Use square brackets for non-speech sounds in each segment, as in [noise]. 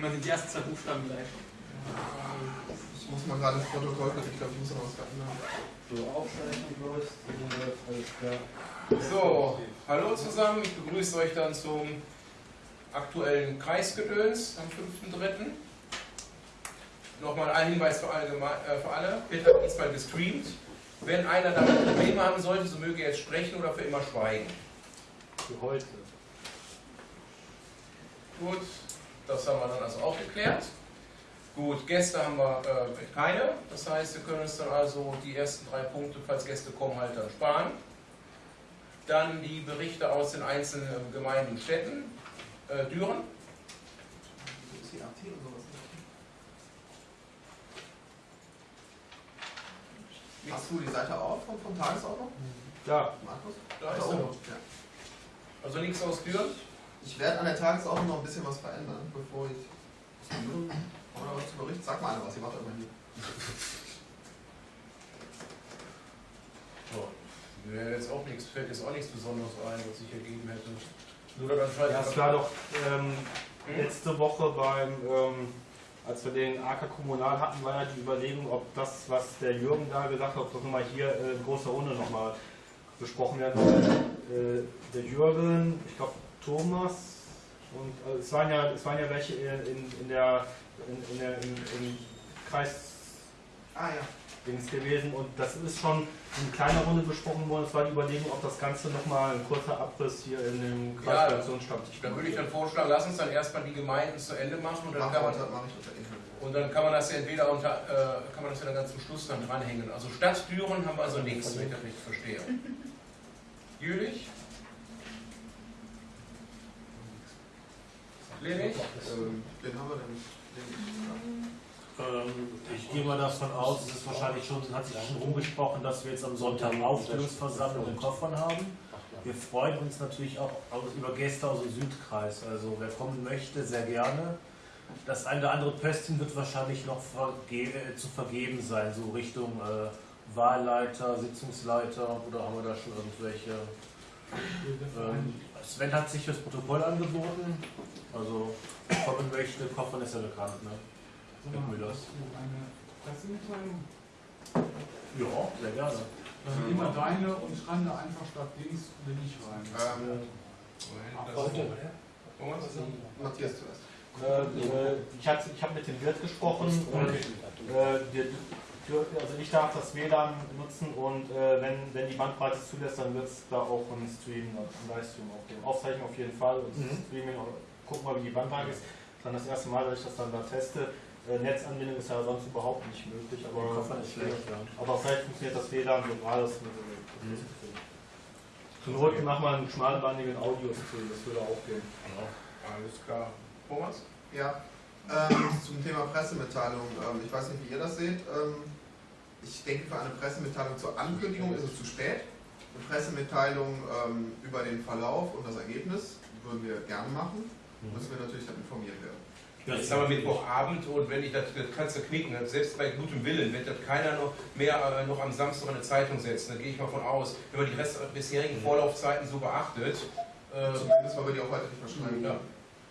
Immer sind die ersten zwei Buchstaben gleich. Ich muss mal gerade das Protokoll ich glaube, ich muss noch was verändern. So, alles klar. So, hallo zusammen, ich begrüße euch dann zum aktuellen Kreisgedöns am 5.3. Nochmal ein Hinweis für, allgemein, äh, für alle, Peter hat diesmal gestreamt. Wenn einer damit Probleme haben sollte, so möge er jetzt sprechen oder für immer schweigen. Für heute. Gut, das haben wir dann also auch geklärt. Gut, Gäste haben wir äh, keine, das heißt, wir können uns dann also die ersten drei Punkte, falls Gäste kommen, halt dann sparen. Dann die Berichte aus den einzelnen Gemeinden und Städten. Äh, Düren. Ist die AT sowas nicht? Hast du die Seite auf von, von Tagesordnung? Ja. Markus? Da ist Da er. oben. Ja. Also nichts aus Düren. Ich werde an der Tagesordnung noch ein bisschen was verändern, bevor ich. Oder was zu berichten? Sag mal einer was, ihr macht immer hier. [laughs] Mir jetzt auch nichts, fällt jetzt auch nichts Besonderes ein, was ich ergeben hätte. Nur dann Ja, es war doch ähm, Hm? letzte Woche beim, ähm, als wir den AK Kommunal hatten, war ja die Überlegung, ob das, was der Jürgen da gesagt hat, ob das nochmal hier äh, in großer Runde nochmal besprochen werden soll. Äh, der Jürgen, ich glaube Thomas und also es waren ja es waren ja welche in, in, der in, in der im, Kreis Ah ja. Dings gewesen und das ist schon in kleiner Runde besprochen worden. Es war die Überlegung, ob das Ganze nochmal ein kurzer Abriss hier in dem Ja, Kreisredaktionsstammtisch Dann würde ich dann vorschlagen, lass uns dann erstmal die Gemeinden zu Ende machen und dann Mach kann man, unter, und dann kann man das ja entweder unter, äh, kann man das ja dann ganz zum Schluss dann dranhängen. Also Stadt Düren haben wir also nichts, wenn ich das richtig verstehe. [laughs] Jülich? Lenig? Ähm, wen haben wir denn? Den, Ähm, ich gehe mal davon aus, es ist wahrscheinlich schon, hat sich schon rumgesprochen, dass wir jetzt am Sonntag Aufstellungsversammlung in Koffern haben. Wir freuen uns natürlich auch über Gäste aus dem Südkreis. Also wer kommen möchte, sehr gerne. Das eine oder andere Pöstchen wird wahrscheinlich noch verge äh, zu vergeben sein, so Richtung äh, Wahlleiter, Sitzungsleiter oder haben wir da schon irgendwelche? Ähm, Sven hat sich das Protokoll angeboten. Also kommen möchte, Koffern ist ja bekannt, ne? Mit Müllers. eine Pressemitteilung? Ja, sehr gerne. Also immer deine und schreib da einfach statt Dings bin ich rein. ähm, Thomas? Matthias zuerst. Äh, äh, ich habe mit dem Wirt gesprochen und äh, also ich darf das WLAN benutzen und äh, wenn, wenn die Bandbreite es zulässt, dann wird es da auch einen Stream, einen Livestream auch geben. Aufzeichnung auf jeden Fall und Mhm. Streaming, gucken mal wie die Bandbreite ist. Dann das erste Mal, dass ich das dann da teste. Äh, Netzanbindung ist ja sonst überhaupt nicht möglich, aber, Koffer ist schlecht, ja. aber vielleicht funktioniert das WLAN lokal. Das mit, Zur Not machen wir einen schmalbandigen Audio-Stream, das würde auch gehen. Alles klar. Thomas? Ja, ähm, zum Thema Pressemitteilung. Ähm, ich weiß nicht, wie ihr das seht. Ähm, ich denke, für eine Pressemitteilung zur Ankündigung ist es zu spät. Eine Pressemitteilung ähm, über den Verlauf und das Ergebnis würden wir gerne machen. Müssen wir natürlich dann informiert werden. Jetzt haben wir Mittwochabend und wenn ich das, das kannst du knicken, selbst bei gutem Willen wird das keiner noch mehr äh, noch am Samstag in eine Zeitung setzen. Da gehe ich mal von aus, wenn man die Rest, bisherigen Vorlaufzeiten so beachtet. Äh, Zumindest, weil wir die auch heute nicht verschreiben. ja.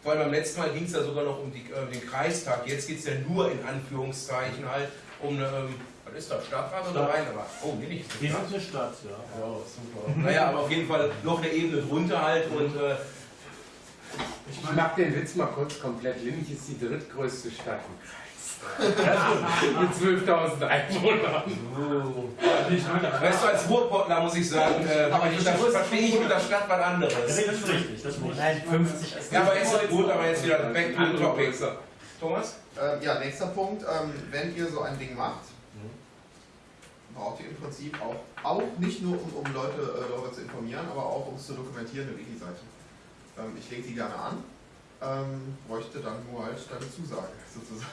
Vor allem beim letzten Mal ging es ja sogar noch um die, äh, den Kreistag. Jetzt geht es ja nur in Anführungszeichen halt um eine, ähm, was ist das, Stadtrat oder. Rheinrat? Oh, nee, nicht sind eine Stadt, ja. Ja, super. Naja, aber auf jeden Fall noch eine Ebene drunter halt und äh, Ich mach den Witz mal kurz komplett. Linnich ist die drittgrößte Stadt im Kreis. Mit 12.000 Einwohnern. weißt du, als Ruhrpottler muss ich sagen, äh, aber ich, das verstehe ich mit der Stadt was Das anderes. ist richtig, das muss Nein, 50 ist Ja, aber jetzt gut, aber jetzt wieder back to the topic. Thomas? Ähm, ja, nächster Punkt. Ähm, wenn ihr so ein Ding macht, braucht ihr im Prinzip auch, auch nicht nur um, um Leute äh, darüber zu informieren, aber auch um es zu dokumentieren, eine Wiki-Seite. Ähm, ich lege die gerne an, ähm, bräuchte dann nur halt deine Zusage [laughs] sozusagen.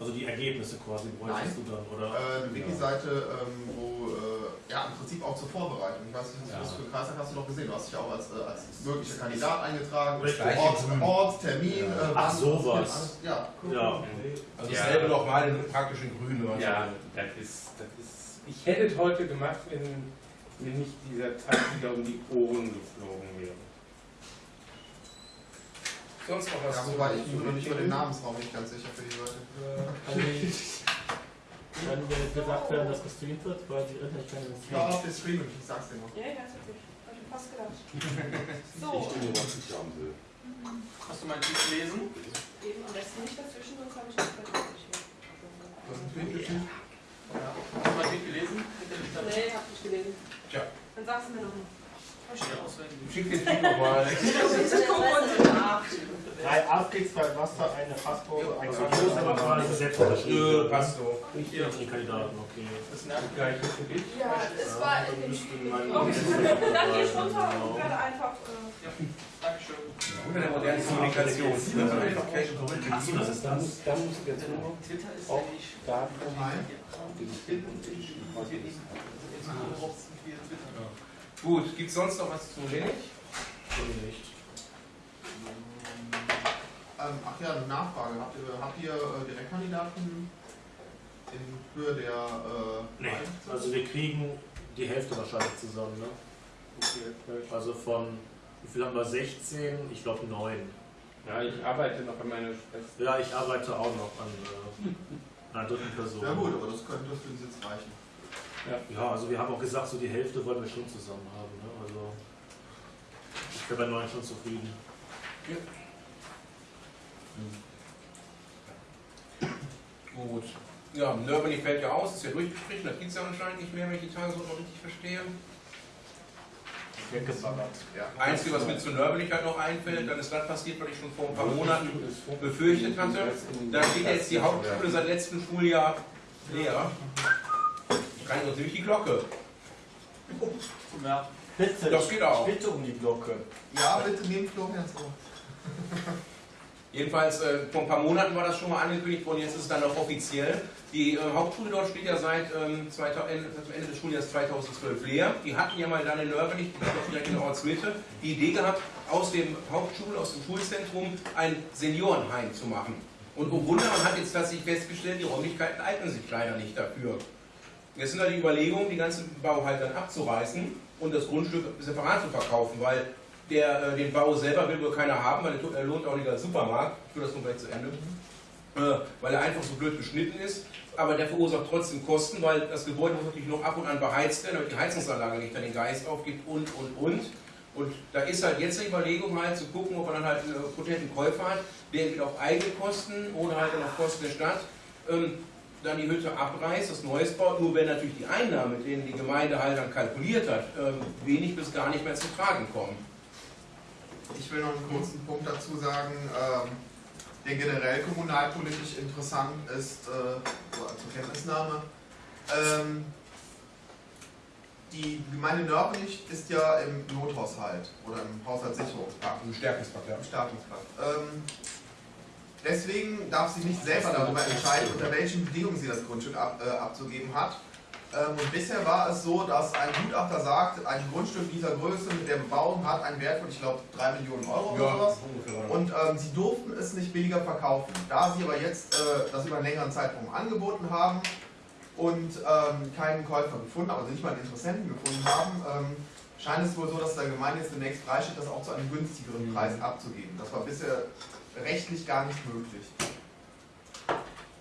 Also die Ergebnisse quasi bräuchtest du dann, oder? Äh, eine Wiki-Seite, ähm, wo, äh, ja, im Prinzip auch zur Vorbereitung. Ich weiß nicht, Ja. was du für Kreistag hast du noch gesehen? Du hast dich auch als, äh, als möglicher Kandidat eingetragen. Ort, Ort, Termin. Ja. Äh, Ach, wann, sowas. alles- Ja, Ja. Also Ja. dasselbe nochmal in praktisch in grün. so Ja, das ist, das ist. Ich hätte es heute gemacht, wenn mir nicht dieser Tag wieder um die Ohren geflogen wäre. Sonst noch was Ja, zu- wobei ich mir noch nicht über den? Namensraum nicht ganz sicher für die Leute. Kann wenn gesagt werden, dass gestreamt wird, weil die nicht keine Ja, streamen. auf den Stream, ich sag's dir noch. Ja, ja, ist wirklich. Hab ich fast gedacht. [laughs] Ich So, bin nur was ich haben will. Hast du meinen Tweet gelesen? eben am besten nicht dazwischen, sonst habe ich nicht vergessen. Du hast einen Tweet geschickt? Hast du meinen Tweet gelesen? Nee, hab ich gelesen. Tja. Dann sag's mir noch mal. Schick den Tweet nochmal. Drei Aufklicks bei Wasser, eine Fassprobe, ein Das ist aber quasi selbst Nö, unterschrieben. passt so. Hier die Kandidaten, okay. Das nervt gar nicht für dich. Ja, es war in dem Okay, dann gehe ich runter und Genau. werde einfach. Äh, Dankeschön. Unter der modernen Kommunikation. Achso, das ist Da das. da muss ich jetzt nur Twitter ist auch ja nicht. Daten Nein. Gut, gibt es sonst noch was zu wenig? nicht. Ähm, ach ja, eine Nachfrage. Habt ihr, habt ihr äh, Direktkandidaten in Höhe der äh, Nee, also wir kriegen die Hälfte wahrscheinlich zusammen, ne? Also von, wie viel haben wir? 16, ich glaube 9. Ja, ich arbeite noch an meiner Schwester. Ja, ich arbeite auch noch an äh, einer dritten Person. Ja gut, aber das könnte für uns jetzt reichen. Ja, also wir haben auch gesagt, so die Hälfte wollen wir schon zusammen haben. Ne? Also ich bin bei 9 schon zufrieden. Gut. Ja, Nörbeni fällt ja aus, ist ja durchgestrichen, das gibt es ja anscheinend nicht mehr, wenn ich die Tagesordnung richtig verstehe. Weggesabbert. Ja. Einzige, was mir zu Nörbeni halt noch einfällt, dann ist das passiert, was ich schon vor ein paar Monaten befürchtet hatte. Da steht jetzt die Hauptschule seit letztem Schuljahr leer. Kann ich uns nämlich die Glocke. Ja. Bitte, Das geht auch. bitte um die Glocke. Ja, bitte nehmt Florians [laughs] Ohr. Jedenfalls, äh, vor ein paar Monaten war das schon mal angekündigt worden, jetzt ist es dann auch offiziell. Die äh, Hauptschule dort steht ja seit ähm, 2000, Ende, zum Ende des Schuljahres 2012 leer. Die hatten ja mal dann in Nörbelig, die ist doch direkt in der Ortsmitte, die Idee gehabt, aus dem Hauptschul, aus dem Schulzentrum ein Seniorenheim zu machen. Und oh Wunder, man hat jetzt tatsächlich festgestellt, die Räumlichkeiten eignen sich leider nicht dafür. Jetzt sind da die Überlegungen, die ganzen Bau halt dann abzureißen und das Grundstück separat zu verkaufen, weil der, äh, den Bau selber will wohl keiner haben, weil der er lohnt auch nicht als Supermarkt. Führe das gleich zu Ende. Äh, weil er einfach so blöd geschnitten ist. Aber der verursacht trotzdem Kosten, weil das Gebäude muss natürlich noch ab und an beheizt werden, damit die Heizungsanlage nicht dann den Geist aufgibt und, und, und. Und da ist halt jetzt die Überlegung halt zu gucken, ob man dann halt einen äh, potenten Käufer hat, der entweder auf eigene Kosten oder halt dann auf Kosten der Stadt ähm, dann die Hütte abreißt, das Neues baut, nur wenn natürlich die Einnahmen, mit denen die Gemeinde halt dann kalkuliert hat, ähm, wenig bis gar nicht mehr zu tragen kommen. Ich will noch einen kurzen Punkt dazu sagen, ähm, der generell kommunalpolitisch interessant ist, äh, zur Kenntnisnahme. Ähm, die Gemeinde Nördlich ist ja im Nothaushalt oder im Haushaltssicherungspakt. Ein Stärkungspakt, ja. im Staatspakt. Deswegen darf sie nicht selber darüber entscheiden, unter welchen Bedingungen sie das Grundstück ab, äh, abzugeben hat. Ähm, und bisher war es so, dass ein Gutachter sagt, ein Grundstück dieser Größe mit der Bebauung hat einen Wert von, ich glaube, 3 Millionen Euro oder sowas. ungefähr. Und ähm, sie durften es nicht billiger verkaufen. Da sie aber jetzt äh, das über einen längeren Zeitraum angeboten haben und ähm, keinen Käufer gefunden haben, also nicht mal einen Interessenten gefunden haben, ähm, scheint es wohl so, dass der Gemeinde jetzt demnächst freisteht, das auch zu einem günstigeren Preis abzugeben. Das war bisher rechtlich gar nicht möglich.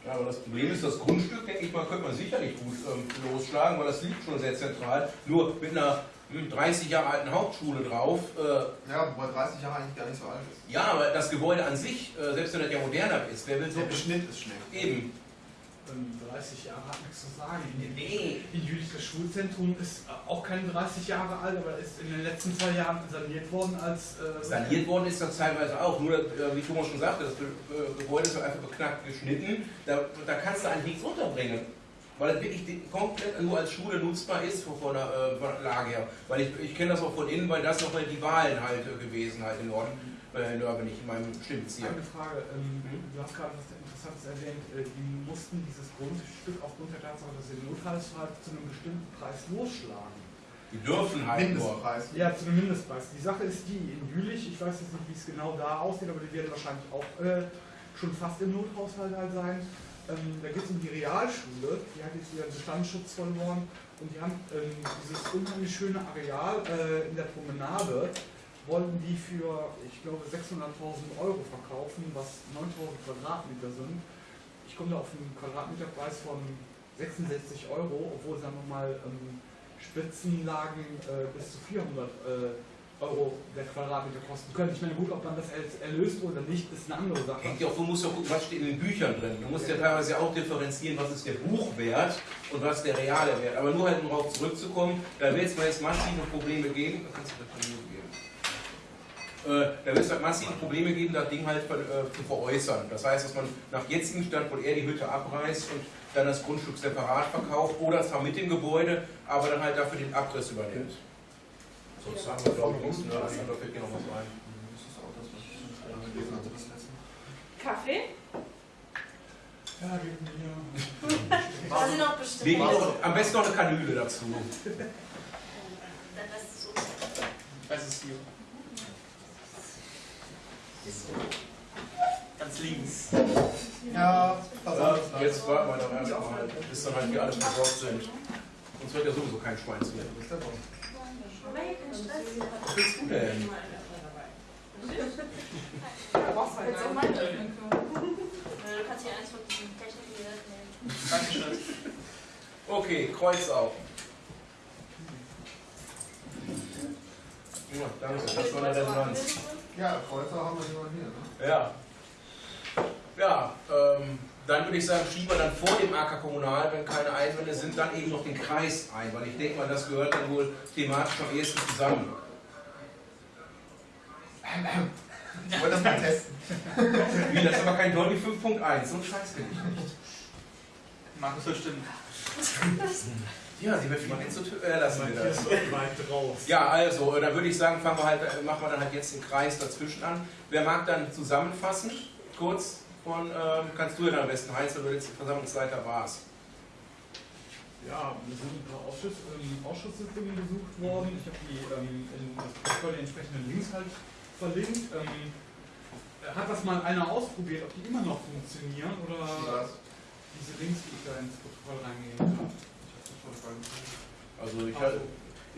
Ja, aber das Problem ist, das Grundstück, denke ich mal, könnte man sicherlich gut ähm, losschlagen, weil das liegt schon sehr zentral. Nur mit einer hm, 30 Jahre alten Hauptschule drauf. Äh, Ja, wobei 30 Jahre eigentlich gar nicht so alt ist. ja, aber das Gebäude an sich, äh, selbst wenn das ja moderner ist, wer will so Der Beschnitt ist schlecht. eben. Ähm, 30 Jahre hat nichts zu sagen. Nee. Die jüdische Schulzentrum ist auch keine 30 Jahre alt, aber ist in den letzten zwei Jahren saniert worden als. Äh, Saniert worden ist das teilweise auch, nur äh, wie Thomas schon sagte, das äh, Gebäude ist einfach beknackt geschnitten, da, da kannst du eigentlich nichts unterbringen. Weil es wirklich komplett nur als Schule nutzbar ist von der, äh, von der Lage her. Weil ich, ich kenne das auch von innen, weil das nochmal die Wahlen halt äh, gewesen halt in Norden, äh, in Norden, nicht in meinem Stimmbezirk. Eine Frage, ähm, du hast gerade was Interessantes erwähnt, äh, die mussten dieses Grundstück aufgrund der Tatsache, dass sie Notfallsfall zu einem bestimmten Preis losschlagen. Die dürfen halt nur. Mindestpreis. Ja, zu einem Mindestpreis. Die Sache ist die, in Jülich, ich weiß jetzt nicht, wie es genau da aussieht, aber die werden wahrscheinlich auch äh, schon fast im Nothaushalt halt sein. Ähm, da geht es um die Realschule, die hat jetzt ihren Bestandsschutz verloren und die haben ähm, dieses unheimlich schöne Areal äh, in der Promenade wollten die für, ich glaube, 600.000 Euro verkaufen, was 9.000 Quadratmeter sind. Ich komme da auf einen Quadratmeterpreis von 66 Euro, obwohl es dann nochmal ähm, Spitzenlagen äh, bis zu 400 äh, Euro der Quadratmeter kosten können. Ich meine, gut, ob man das als erlöst oder nicht, ist eine andere Sache. Hängt ja auch, du musst ja gucken, was steht in den Büchern drin. Du musst ja teilweise auch differenzieren, was ist der Buchwert und was der reale Wert. Aber nur halt, um darauf zurückzukommen, da wird es mal jetzt massive Probleme geben. Kannst du das da wird es halt massive Probleme geben, das Ding halt äh, zu veräußern. Das heißt, dass man nach jetzigem Stand wohl eher die Hütte abreißt und dann das Grundstück separat verkauft oder zwar mit dem Gebäude, aber dann halt dafür den Abriss übernimmt. Sonst haben wir, glaube ich, nichts mehr. Da fällt mir noch was ein. Kaffee? Ja, geben wir. [laughs] Sind noch bestimmt. Wegen, am besten noch eine Kanüle dazu. Dann lass es so. Das ist hier. Ganz links. Ja, pass Ja, auf. jetzt warten wir doch erstmal, bis dann halt wir alle versorgt sind. Sonst wird ja sowieso kein Schwein zu werden. Ist der Stress. Was willst du denn? Jetzt auch mal öffnen können. Du kannst hier eins von diesen Technikgeräten nehmen. Dankeschön. Okay, Kreuz auf. Ja, danke, das war eine Resonanz. Ja, Kreuzer haben wir jemanden hier, ne? Ja. Ja, ähm, dann würde ich sagen, schieben wir dann vor dem AK Kommunal, wenn keine Einwände sind, dann eben noch den Kreis ein, weil ich denke mal, das gehört dann wohl thematisch am ehesten zusammen. Ich wollte das mal testen. Wie, das ist aber kein Dolby 5.1, so ein Scheiß bin ich nicht. Markus soll stimmen. [laughs] Ja, sie wird mal zu äh, lassen wir das. Ja, also, äh, dann würde ich sagen, fangen wir halt, äh, machen wir dann halt jetzt den Kreis dazwischen an. Wer mag dann zusammenfassen, kurz von, ähm, kannst du ja dann am besten, Heinz, weil du jetzt Versammlungsleiter warst. Ja, wir sind ein paar Ausschuss, ähm, Ausschusssitzungen besucht worden. Ich habe die ähm, in das Protokoll die entsprechenden Links halt verlinkt. Ähm, hat das mal einer ausprobiert, ob die immer noch funktionieren oder Was? diese Links, die ich da ins Protokoll reingegeben habe? Also ich, halt,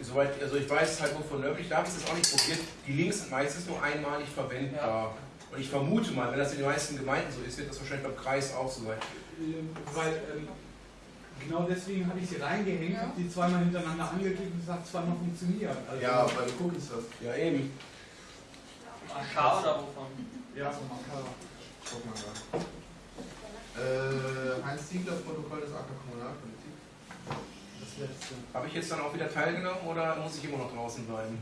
soweit, also ich weiß es halt nur von nördlich, da habe ich es auch nicht probiert. Die Links sind meistens nur einmalig verwendbar. Und ich vermute mal, wenn das in den meisten Gemeinden so ist, wird das wahrscheinlich beim Kreis auch so sein. Ähm, weil ähm, genau deswegen habe ich sie reingehängt, habe die zweimal hintereinander angeklickt und gesagt, zweimal funktioniert. Also, Ja, weil du Cookies hast. Ja, eben. AK oder wovon? ja, so Marker. Guck mal da. Äh, Heinz Ziegler, Protokoll des AK Kommunalpolitik. Letzte. Habe ich jetzt dann auch wieder teilgenommen oder muss ich immer noch draußen bleiben?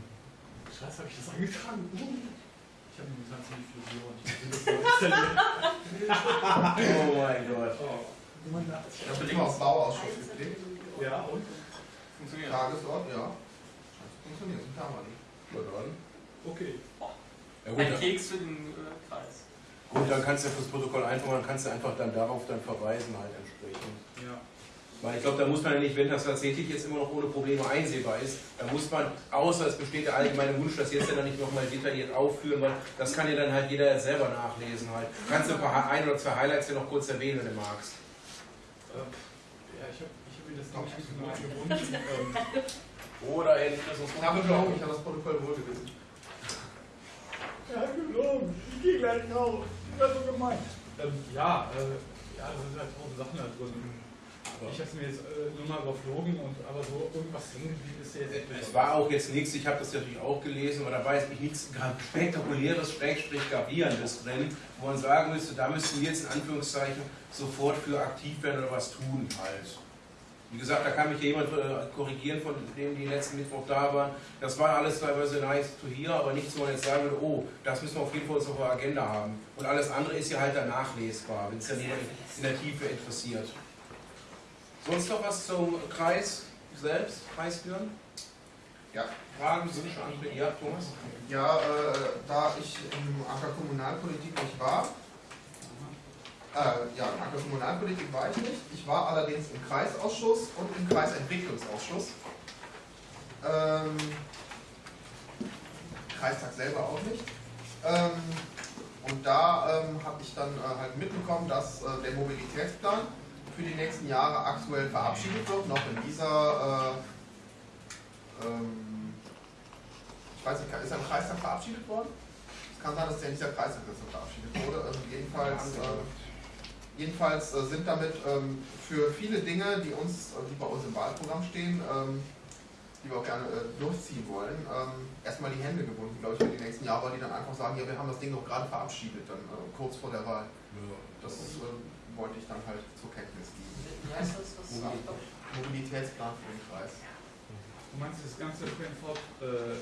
Scheiße, habe ich das angetragen? Ich habe momentan ziemlich viel installieren. Oh mein Gott. Ich habe mal auf Bauausschuss geklickt. Ja, und? Funktioniert. Tagesort, ja. Scheiße, funktioniert, sind da mal nicht. Okay. Ja, gut, Ein dann, Keks für den äh, Kreis. gut, dann kannst du ja fürs Protokoll einfach, dann kannst du einfach dann darauf dann verweisen halt entsprechend. Weil ich glaube, da muss man ja nicht, wenn das tatsächlich jetzt immer noch ohne Probleme einsehbar ist, da muss man, außer es besteht der allgemeine Wunsch, das jetzt ja dann nicht nochmal detailliert aufführen, weil das kann ja dann halt jeder selber nachlesen halt. Kannst du ein paar ein oder zwei Highlights ja noch kurz erwähnen, wenn du magst. Ähm, ja, ich habe ich hab mir das noch nicht so gewünscht. Ähm, Oder in das uns Ich habe gelogen, ich habe das Protokoll wohl gewesen. ja, gelogen. Ich gehe gleich raus. Das so gemeint. Ähm, ja, äh, ja, da sind halt tausend Sachen da drin. Ich habe es mir jetzt äh, nur mal überflogen, und, aber so irgendwas hängen ist jetzt Es war auch jetzt nichts, ich habe das natürlich auch gelesen, aber da jetzt nicht nichts spektakuläres, schrägstrich gravierendes drin, wo man sagen müsste, da müssten wir jetzt in Anführungszeichen sofort für aktiv werden oder was tun halt. Wie gesagt, da kann mich jemand äh, korrigieren, von denen die letzten Mittwoch da waren. Das war alles teilweise nice to hear, aber nichts, wo man jetzt sagen würde, oh, das müssen wir auf jeden Fall auf der Agenda haben. Und alles andere ist ja halt dann nachlesbar, wenn es dann in der Tiefe interessiert. Sonst noch was zum Kreis selbst, Kreisführen? Ja. Fragen, Wünsche, Anträge? Ja, Thomas? Ja, äh, da ich im AK Kommunalpolitik nicht war, äh, ja, im AK Kommunalpolitik war ich nicht. Ich war allerdings im Kreisausschuss und im Kreisentwicklungsausschuss. Ähm, Kreistag selber auch nicht. Ähm, und da ähm, habe ich dann äh, halt mitbekommen, dass äh, der Mobilitätsplan für die nächsten Jahre aktuell verabschiedet wird, noch in dieser äh, ähm, ich weiß nicht, ist er im Kreistag verabschiedet worden? Es kann sein, dass der in dieser Kreistag verabschiedet wurde. Also jedenfalls, äh, jedenfalls äh, sind damit ähm, für viele Dinge, die uns, die bei uns im Wahlprogramm stehen, ähm, die wir auch gerne äh, durchziehen wollen, ähm, erstmal die Hände gebunden, glaube ich, für die nächsten Jahre, weil die dann einfach sagen, ja, wir haben das Ding doch gerade verabschiedet, dann äh, kurz vor der Wahl. Das äh, wollte ich dann halt zur Kenntnis geben. Wie heißt das? das. Mobilitätsplan für den Kreis. Du meinst das ganze ÖPNV, äh,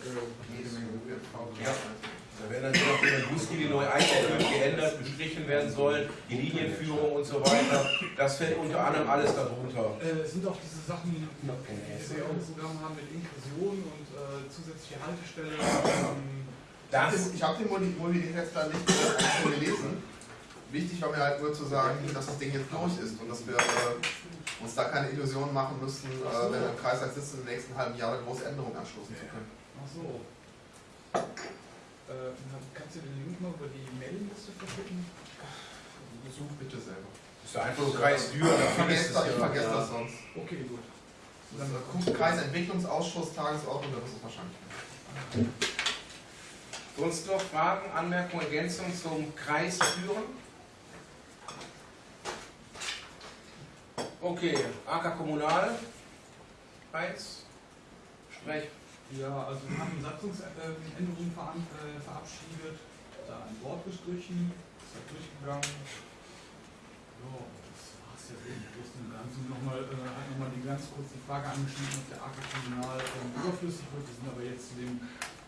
Jede Menge ÖPNV. Ja. Da werden dann noch die Buslinie neu eingeführt, geändert, bestrichen werden sollen, die Linienführung und so weiter. Das fällt unter anderem alles darunter. äh, sind auch diese Sachen, die wir auch im Programm haben mit Inklusion und äh, zusätzliche Haltestelle. Ähm, Das, Ich habe den Mobilitätsplan nicht gelesen. Wichtig war mir halt nur zu sagen, dass das Ding jetzt durch ist und dass wir äh, uns da keine Illusionen machen müssen, äh, wenn wir im Kreistag sitzen, im nächsten halben Jahr eine große Änderung anstoßen zu können. ach so. Äh, kannst du den Link mal über die Mailingliste verschicken? Such bitte selber. ist ja einfach nur Kreis Ich vergesse das, ich es vergesse ja. das sonst. Okay, gut. Das ist der Kreisentwicklungsausschuss, Tagesordnung, da wirst du es wahrscheinlich. Sonst noch Fragen, Anmerkungen, Ergänzungen zum Kreis Düren? Okay, AK Kommunal, Kreis, Sprech. Ja, also wir haben Satzungsänderungen äh, verabschiedet, da ein Wort gestrichen, ist halt durchgegangen. Ja, das war's ja im Großen und Ganzen. Nochmal, äh, hat nochmal die ganz kurz die Frage angeschnitten, ob der AK Kommunal ähm, überflüssig wird. Wir sind aber jetzt zu dem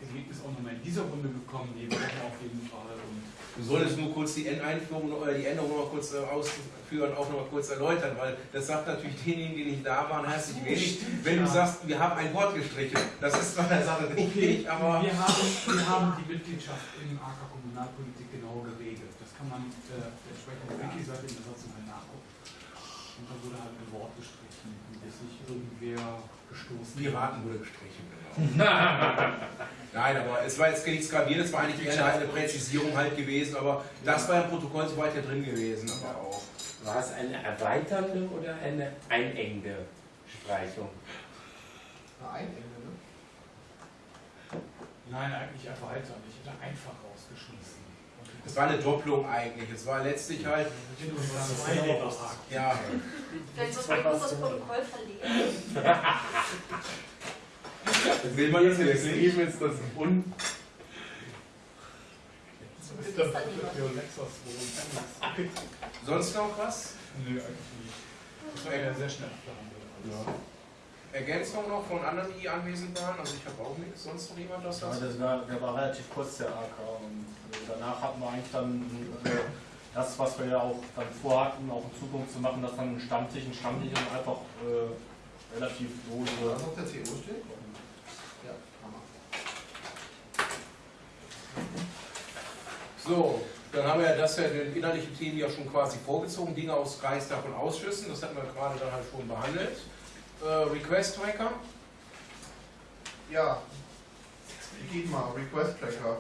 Ergebnis auch nochmal in dieser Runde gekommen, die wir auf jeden Fall. Und Du solltest nur kurz die N-Einführung oder die Änderung noch mal kurz äh, ausführen, auch noch mal kurz erläutern, weil das sagt natürlich denjenigen, die nicht da waren, herzlich wenig. Wenn du ja. sagst, wir haben ein Wort gestrichen, das ist zwar der Sache richtig, aber wir haben, wir haben die Mitgliedschaft im AK Kommunalpolitik genau geregelt. Das kann man äh, auf der entsprechenden Wiki-Seite in der Satzung halt nachgucken. Und da wurde halt ein Wort gestrichen, bis sich irgendwer gestoßen Piraten wurde gestrichen. Genau. [laughs] Nein, aber es war jetzt nichts gravierend, es war eigentlich eher eine Präzisierung halt gewesen, aber das war im Protokoll soweit ja drin gewesen, aber auch. War es eine erweiternde oder eine einengende Streichung? Na, ein Ende, ne? Nein, eigentlich erweitern. Ich hätte einfach rausgeschmissen. Es war eine Doppelung eigentlich, es war letztlich halt, ja, Vielleicht muss man kurz das Protokoll verlegen. [laughs] [laughs] will man jetzt Wir leben jetzt das Un Das ist sonst noch was? Nö, eigentlich nicht. Das war ja sehr schnell abgehandelt. Ergänzung noch von anderen, die anwesend waren? Also ich habe auch nichts, sonst noch jemand was Ja, das war, der war relativ kurz, der AK. Und äh, danach hatten wir eigentlich dann äh, das, was wir ja auch dann vorhatten, auch in Zukunft zu machen, dass dann ein Stammtisch, ein Stammtisch und einfach äh, relativ lose. Was auf der TO steht? Ja, Hammer. So, dann haben wir ja das ja den inhaltlichen Themen ja schon quasi vorgezogen, Dinge aus Kreistag und Ausschüssen, das hatten wir gerade dann halt schon behandelt. Äh, Request Tracker, Ja, geht mal, Request Tracker.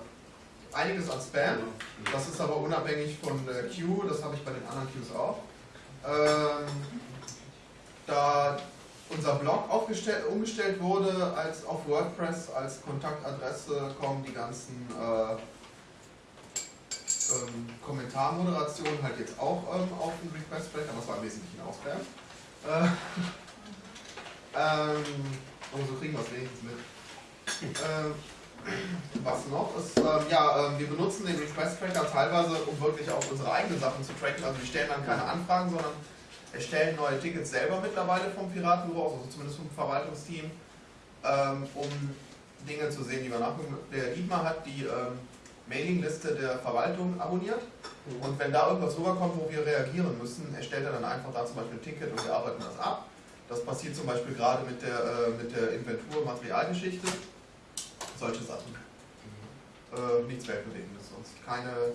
Einiges an Spam, das ist aber unabhängig von der Queue, das habe ich bei den anderen Queues auch. Ähm, da unser Blog umgestellt wurde als auf WordPress als Kontaktadresse kommen die ganzen äh, ähm, Kommentarmoderationen halt jetzt auch ähm, auf den Request Tracker, das war im Wesentlichen Spam. Äh, [laughs] ähm, aber so kriegen wir es wenigstens mit. Ähm, was noch ist, ähm, ja, ähm, wir benutzen den Request Tracker teilweise, um wirklich auch unsere eigenen Sachen zu tracken. Also wir stellen dann keine Anfragen, sondern erstellen neue Tickets selber mittlerweile vom Piratenbüro, aus, also zumindest vom Verwaltungsteam, ähm, um Dinge zu sehen, die wir nachgucken. Der Dietmar hat die ähm, Mailingliste der Verwaltung abonniert und wenn da irgendwas rüberkommt, wo wir reagieren müssen, erstellt er dann einfach da zum Beispiel ein Ticket und wir arbeiten das ab. Das passiert zum Beispiel gerade mit der, äh, mit der Inventur Materialgeschichte. Solche Sachen. Äh, nichts Weltbewegendes sonst. Keine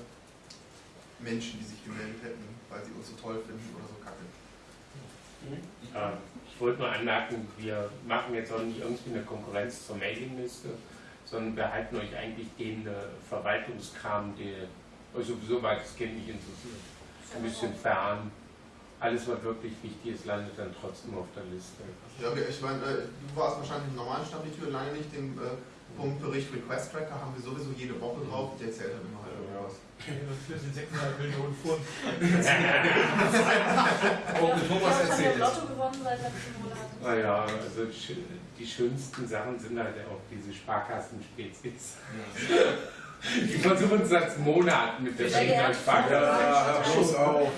Menschen, die sich gemeldet hätten, weil sie uns so toll finden oder ich wollte nur anmerken, wir machen jetzt auch nicht irgendwie eine Konkurrenz zur Mailingliste, sondern wir halten euch eigentlich den äh, Verwaltungskram, der euch sowieso weitestgehend nicht interessiert. Ein bisschen fern. Alles, was wirklich wichtig ist, landet dann trotzdem auf der Liste. Ja, ich meine, äh, du warst wahrscheinlich im normalen Stammtür, lange nicht, äh, Punkt Bericht Request Tracker haben wir sowieso jede Woche drauf. Der erzählt dann immer halt irgendwas. Für die 600 Millionen Pfund. Oh, Ich Thomas habe schon erzählt im es. Lotto gewonnen seit letzten Monat. Naja, also die schönsten Sachen sind halt auch diese Sparkassenspezies. [laughs] Die versuchen es seit Monaten mit der. Berliner Sparkasse. Ja, bloß auf.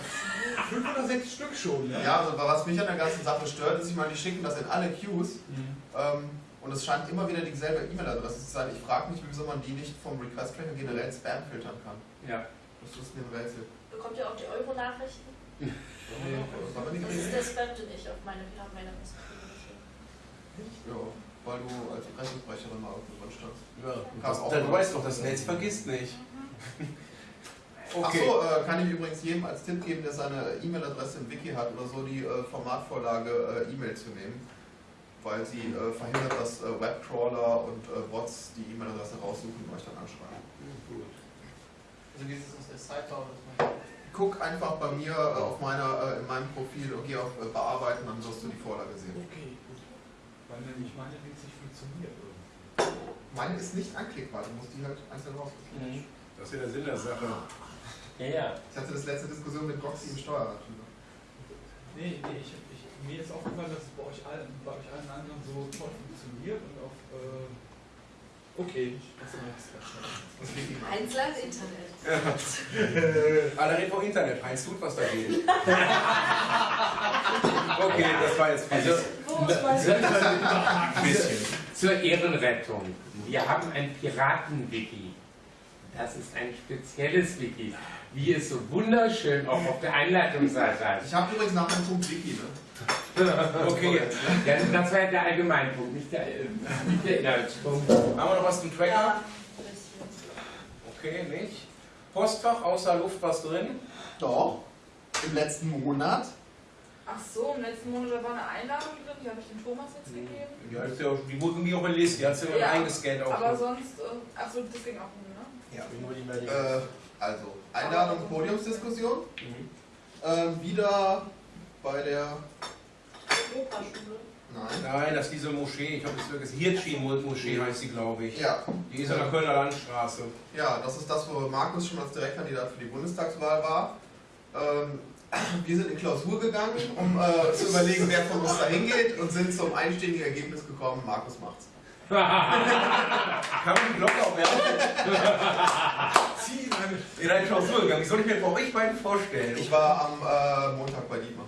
5 oder 6 Stück schon, ne? Ja, also was mich an der ganzen Sache stört, ist, ich meine, die schicken das in alle Queues ähm, und es scheint immer wieder dieselbe E-Mail-Adresse zu sein. Ich frage mich, wieso man die nicht vom Request Tracker generell Spam filtern kann. Ja. Das ist mir ein Rätsel. Bekommt ihr auch die Euro-Nachrichten? [laughs] Nee, Das ist der Spam, den ich auf meine Fernmeldung Ja, weil du als Pressesprecherin mal irgendwo drin standst. Ja, Kannst auch du weißt doch, das Netz vergisst nicht. [laughs] Okay. Achso, äh, kann ich übrigens jedem als Tipp geben, der seine E-Mail-Adresse im Wiki hat oder so, die äh, Formatvorlage äh, E-Mail zu nehmen. Weil sie äh, verhindert, dass äh, Webcrawler und äh, Bots die E-Mail-Adresse raussuchen und euch dann anschreiben. Also dieses aus der Sidebar. Guck einfach bei mir äh, auf meiner, äh, in meinem Profil und geh auf äh, Bearbeiten, dann wirst du die Vorlage sehen. Okay, gut. Weil nämlich meine Links nicht funktioniert. Meine ist nicht anklickbar, du musst die halt einzeln rausklicken. Das ist ja der Sinn der Sache. Ja, ja. Ich hatte das letzte Diskussion mit Roxy im Steuerrad drüber. Nee, nee, ich, ich, mir ist aufgefallen, dass es bei euch allen, bei euch allen anderen so toll funktioniert und auf. Äh, okay, das Wiki macht. Eins lang Internet. Alle reden vom Internet. Heinz tut was dagegen. [laughs] okay, das war jetzt Also. Zur Ehrenrettung. Wir haben ein Piraten-Wiki. Das ist ein spezielles Wiki, wie es so wunderschön auch auf der Einleitungsseite heißt. Ich habe übrigens nach einem Punkt Wiki, ne? Okay, Ja, das war der Allgemeinpunkt, nicht der, äh, nicht der Inhaltspunkt. haben wir noch was zum Tracker? Ja. Okay, nicht. Postfach, außer Luft was drin? Doch. Im letzten Monat. Ach so, im letzten Monat war eine Einladung drin, die habe ich dem Thomas jetzt gegeben. Ja, ist ja, die wurde mir auch Liste, die hat sie ja. Ja, eingescannt auch. Aber sonst, äh, ach so, das ging auch nicht, ne? ja. Äh, also, Einladung, Podiumsdiskussion. Mhm. Ähm, wieder bei der. Operschule. Nein. Nein, das ist diese Moschee, ich habe es vergessen. Hirtschi-Moschee heißt sie, glaube ich. Ja, Die ist an der Kölner Landstraße. ja, das ist das, wo Markus schon als Direktkandidat für die Bundestagswahl war. Ähm, [clears throat] wir sind in Klausur gegangen, um äh, zu überlegen, wer von uns da hingeht und sind zum einständigen Ergebnis gekommen, Markus macht's. [laughs] Kann man die Glocke auch werfen? [laughs] In eine Klausur gegangen. Wie soll ich mir bei euch beiden vorstellen? Ich war am äh, Montag bei Dietmar.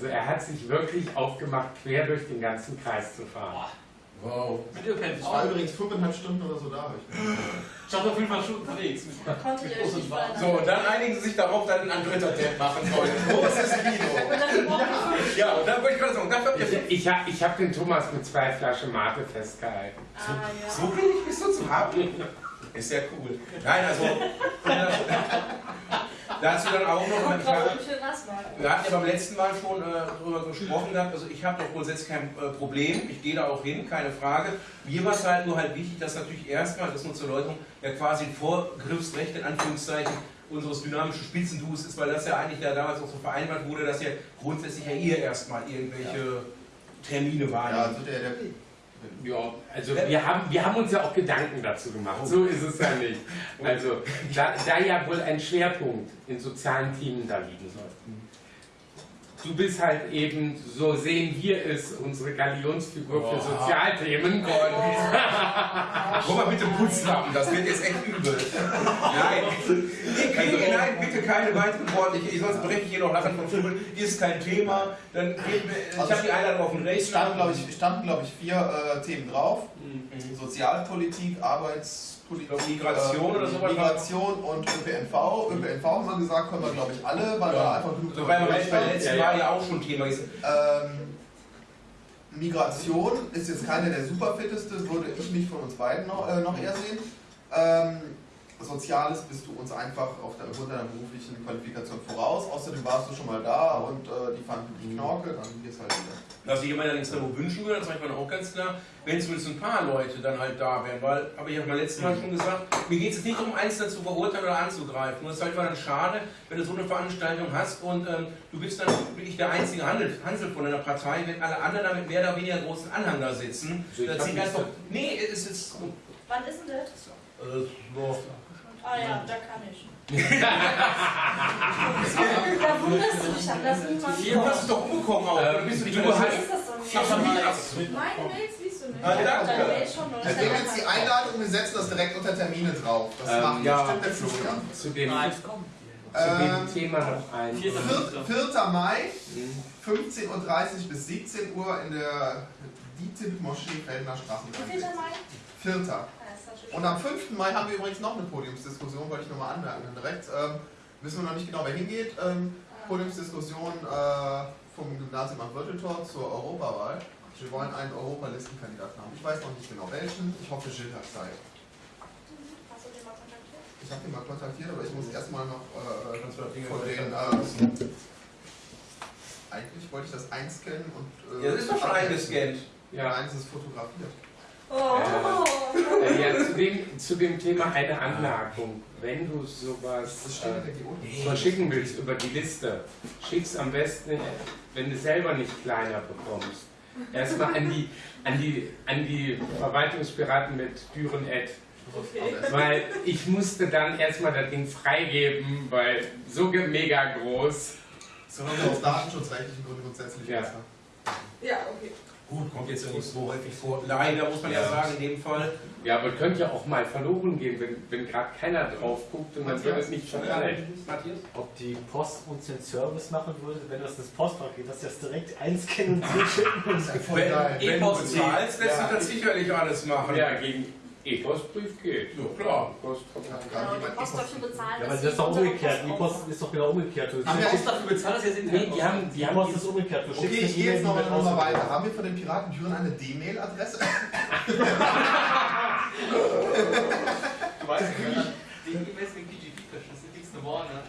Also er hat sich wirklich aufgemacht, quer durch den ganzen Kreis zu fahren. Wow. Mit Ich war übrigens fünfeinhalb Stunden oder so da. Ich war auf jeden Fall schon unterwegs. Konnte ich euch nicht So, und dann einigen sie sich darauf, [laughs] dann ein dritter Tab machen sollen. Großes Kino. Ich Ja, und dann wollte ich gerade sagen, dafür habt Ich, ihr ich habe ich hab den Thomas mit zwei Flaschen Mate festgehalten. Ah, ja. So billig bist du zu haben? Ist ja cool. Nein, also. [laughs] dazu dann auch noch. Kommt Ich drauf, wir hatten ja beim letzten Mal schon äh, darüber gesprochen gehabt. Also, ich habe doch grundsätzlich kein äh, Problem. Ich gehe da auch hin, keine Frage. Mir war es halt nur halt wichtig, dass natürlich erstmal, das nur zur Erläuterung, ja quasi ein Vorgriffsrecht in Anführungszeichen unseres dynamischen Spitzenduos ist, weil das ja eigentlich ja damals auch so vereinbart wurde, dass ja grundsätzlich ja ihr erstmal irgendwelche Termine ja, wahrnimmt. also der, der Ja, also wir haben, wir haben uns ja auch Gedanken dazu gemacht. So ist es ja nicht. Also da, da ja wohl ein Schwerpunkt in sozialen Themen da liegen soll. Du bist halt eben, so sehen wir es, unsere Galionsfigur für Boah. Sozialthemen. Guck mal bitte Putzlappen, das wird jetzt echt übel. Nein, ich kriege, nein, bitte keine weiteren Worte. Ich, sonst breche ich hier noch lachen vom Stuhl. Ist kein Thema. Dann geht, mir- ich habe die Einladung auf dem Es Rechner. standen, glaube ich, standen, glaub ich, vier äh, Themen drauf. Sozialpolitik, Arbeitspolitik, Migration oder sowas. Migration und ÖPNV. ÖPNV haben wir gesagt, können wir, glaube ich, alle, weil da einfach genug So, weil wir Berichte- beim letzten Ja, ja. Mal ja auch schon Thema ist. ähm, Migration ist jetzt keine der superfitteste, würde ich mich von uns beiden noch, äh, noch eher sehen. Ähm, Soziales bist du uns einfach auf der, aufgrund deiner beruflichen Qualifikation voraus. Außerdem warst du schon mal da und äh, die fanden dich Knorke, dann gehst halt wieder. Was ich mir allerdings nur wünschen würde, das sage ich mal auch ganz klar, wenn zumindest ein paar Leute dann halt da wären, weil, habe ich ja beim letzten Mal schon gesagt, mir geht es nicht darum, Einzelne zu verurteilen oder anzugreifen. Nur es ist halt mal dann schade, wenn du so eine Veranstaltung hast und ähm, du bist dann wirklich der einzige Handel, Hansel von einer Partei, wenn alle anderen damit mehr oder weniger großen Anhang da sitzen. Also ich ziehen nichts einfach, nee, es ist, Wann ist denn das? Äh. Ah ja, da kann ich. [laughs] da wunderst du dich, dann lass niemand Du hast es doch umbekommen auch. Ähm, bist du nicht du mehr hast- das nicht? Ach, schon wieder. Meine Mails liest du nicht. Ah, danke. Deswegen jetzt die Einladung, wir setzen das direkt unter Termine drauf. Das Ähm, macht ja. bestimmt der Florian. Zu dem, Nein. zu dem Ähm, Thema noch ein. Vierter. Vier- 4. Mai, Hm. 15.30 Uhr bis 17 Uhr in der DITIB-Moschee Feldner Straße. Wie viel Mai? 4. Und am 5. Mai haben wir übrigens noch eine Podiumsdiskussion, wollte ich nochmal anmerken. Dann direkt ähm, wissen wir noch nicht genau, wer hingeht. Ähm, Podiumsdiskussion äh, vom Gymnasium am Wirteltor zur Europawahl. Wir wollen einen Europalistenkandidaten haben. Ich weiß noch nicht genau welchen. Ich hoffe, Gilles hat Zeit. Hast du den mal kontaktiert? Ich habe ihn mal kontaktiert, aber ich muss erstmal noch äh, von mal den. Äh, eigentlich wollte ich das einscannen und. Äh, Ja, das ist doch schon eingescannt. Ja, Ja, eins ist fotografiert. Oh. Äh, ja zu, dem, zu dem Thema eine Anmerkung. Wenn du sowas äh, verschicken willst über die Liste, schick's am besten, wenn du selber nicht kleiner bekommst. Erstmal an die, an die, an die Verwaltungspiraten mit Düren Ed. Okay. Weil ich musste dann erstmal das Ding freigeben, weil so mega groß. So haben wir aus datenschutzrechtlichen Gründen grundsätzlich Ja. besser. Ja, okay. Gut, kommt jetzt ja nicht so häufig vor. Leider muss man ja Ja. sagen, in dem Fall. Ja, aber könnte ja auch mal verloren gehen, wenn, wenn gerade keiner drauf guckt und dann wird es nicht verteilt. Matthias? Ob die Post uns den Service machen würde, wenn das das Postfach geht, dass das direkt einscannen und [laughs] zurückschicken und Voll Wenn, geil. wenn du E-Post bezahlst, lässt Ja. sich das sicherlich alles machen. Ja, gegen E-Postbrief geht. Ja, klar. Post Hat Genau, musst E-Post- dafür bezahlen. Ja, aber das ist doch umgekehrt. Die Post Post ist doch genau umgekehrt. Du Haben wir auch dafür bezahlt, dass ihr jetzt Nee, die haben, die die haben Post die, ist umgekehrt. Du Okay, ich gehe jetzt E-Mail, noch, die mal weiter. Haben wir von den Piraten Düren eine D-Mail-Adresse? [laughs] Du weißt ja, die E-Mails mit sind nichts geworden. ne?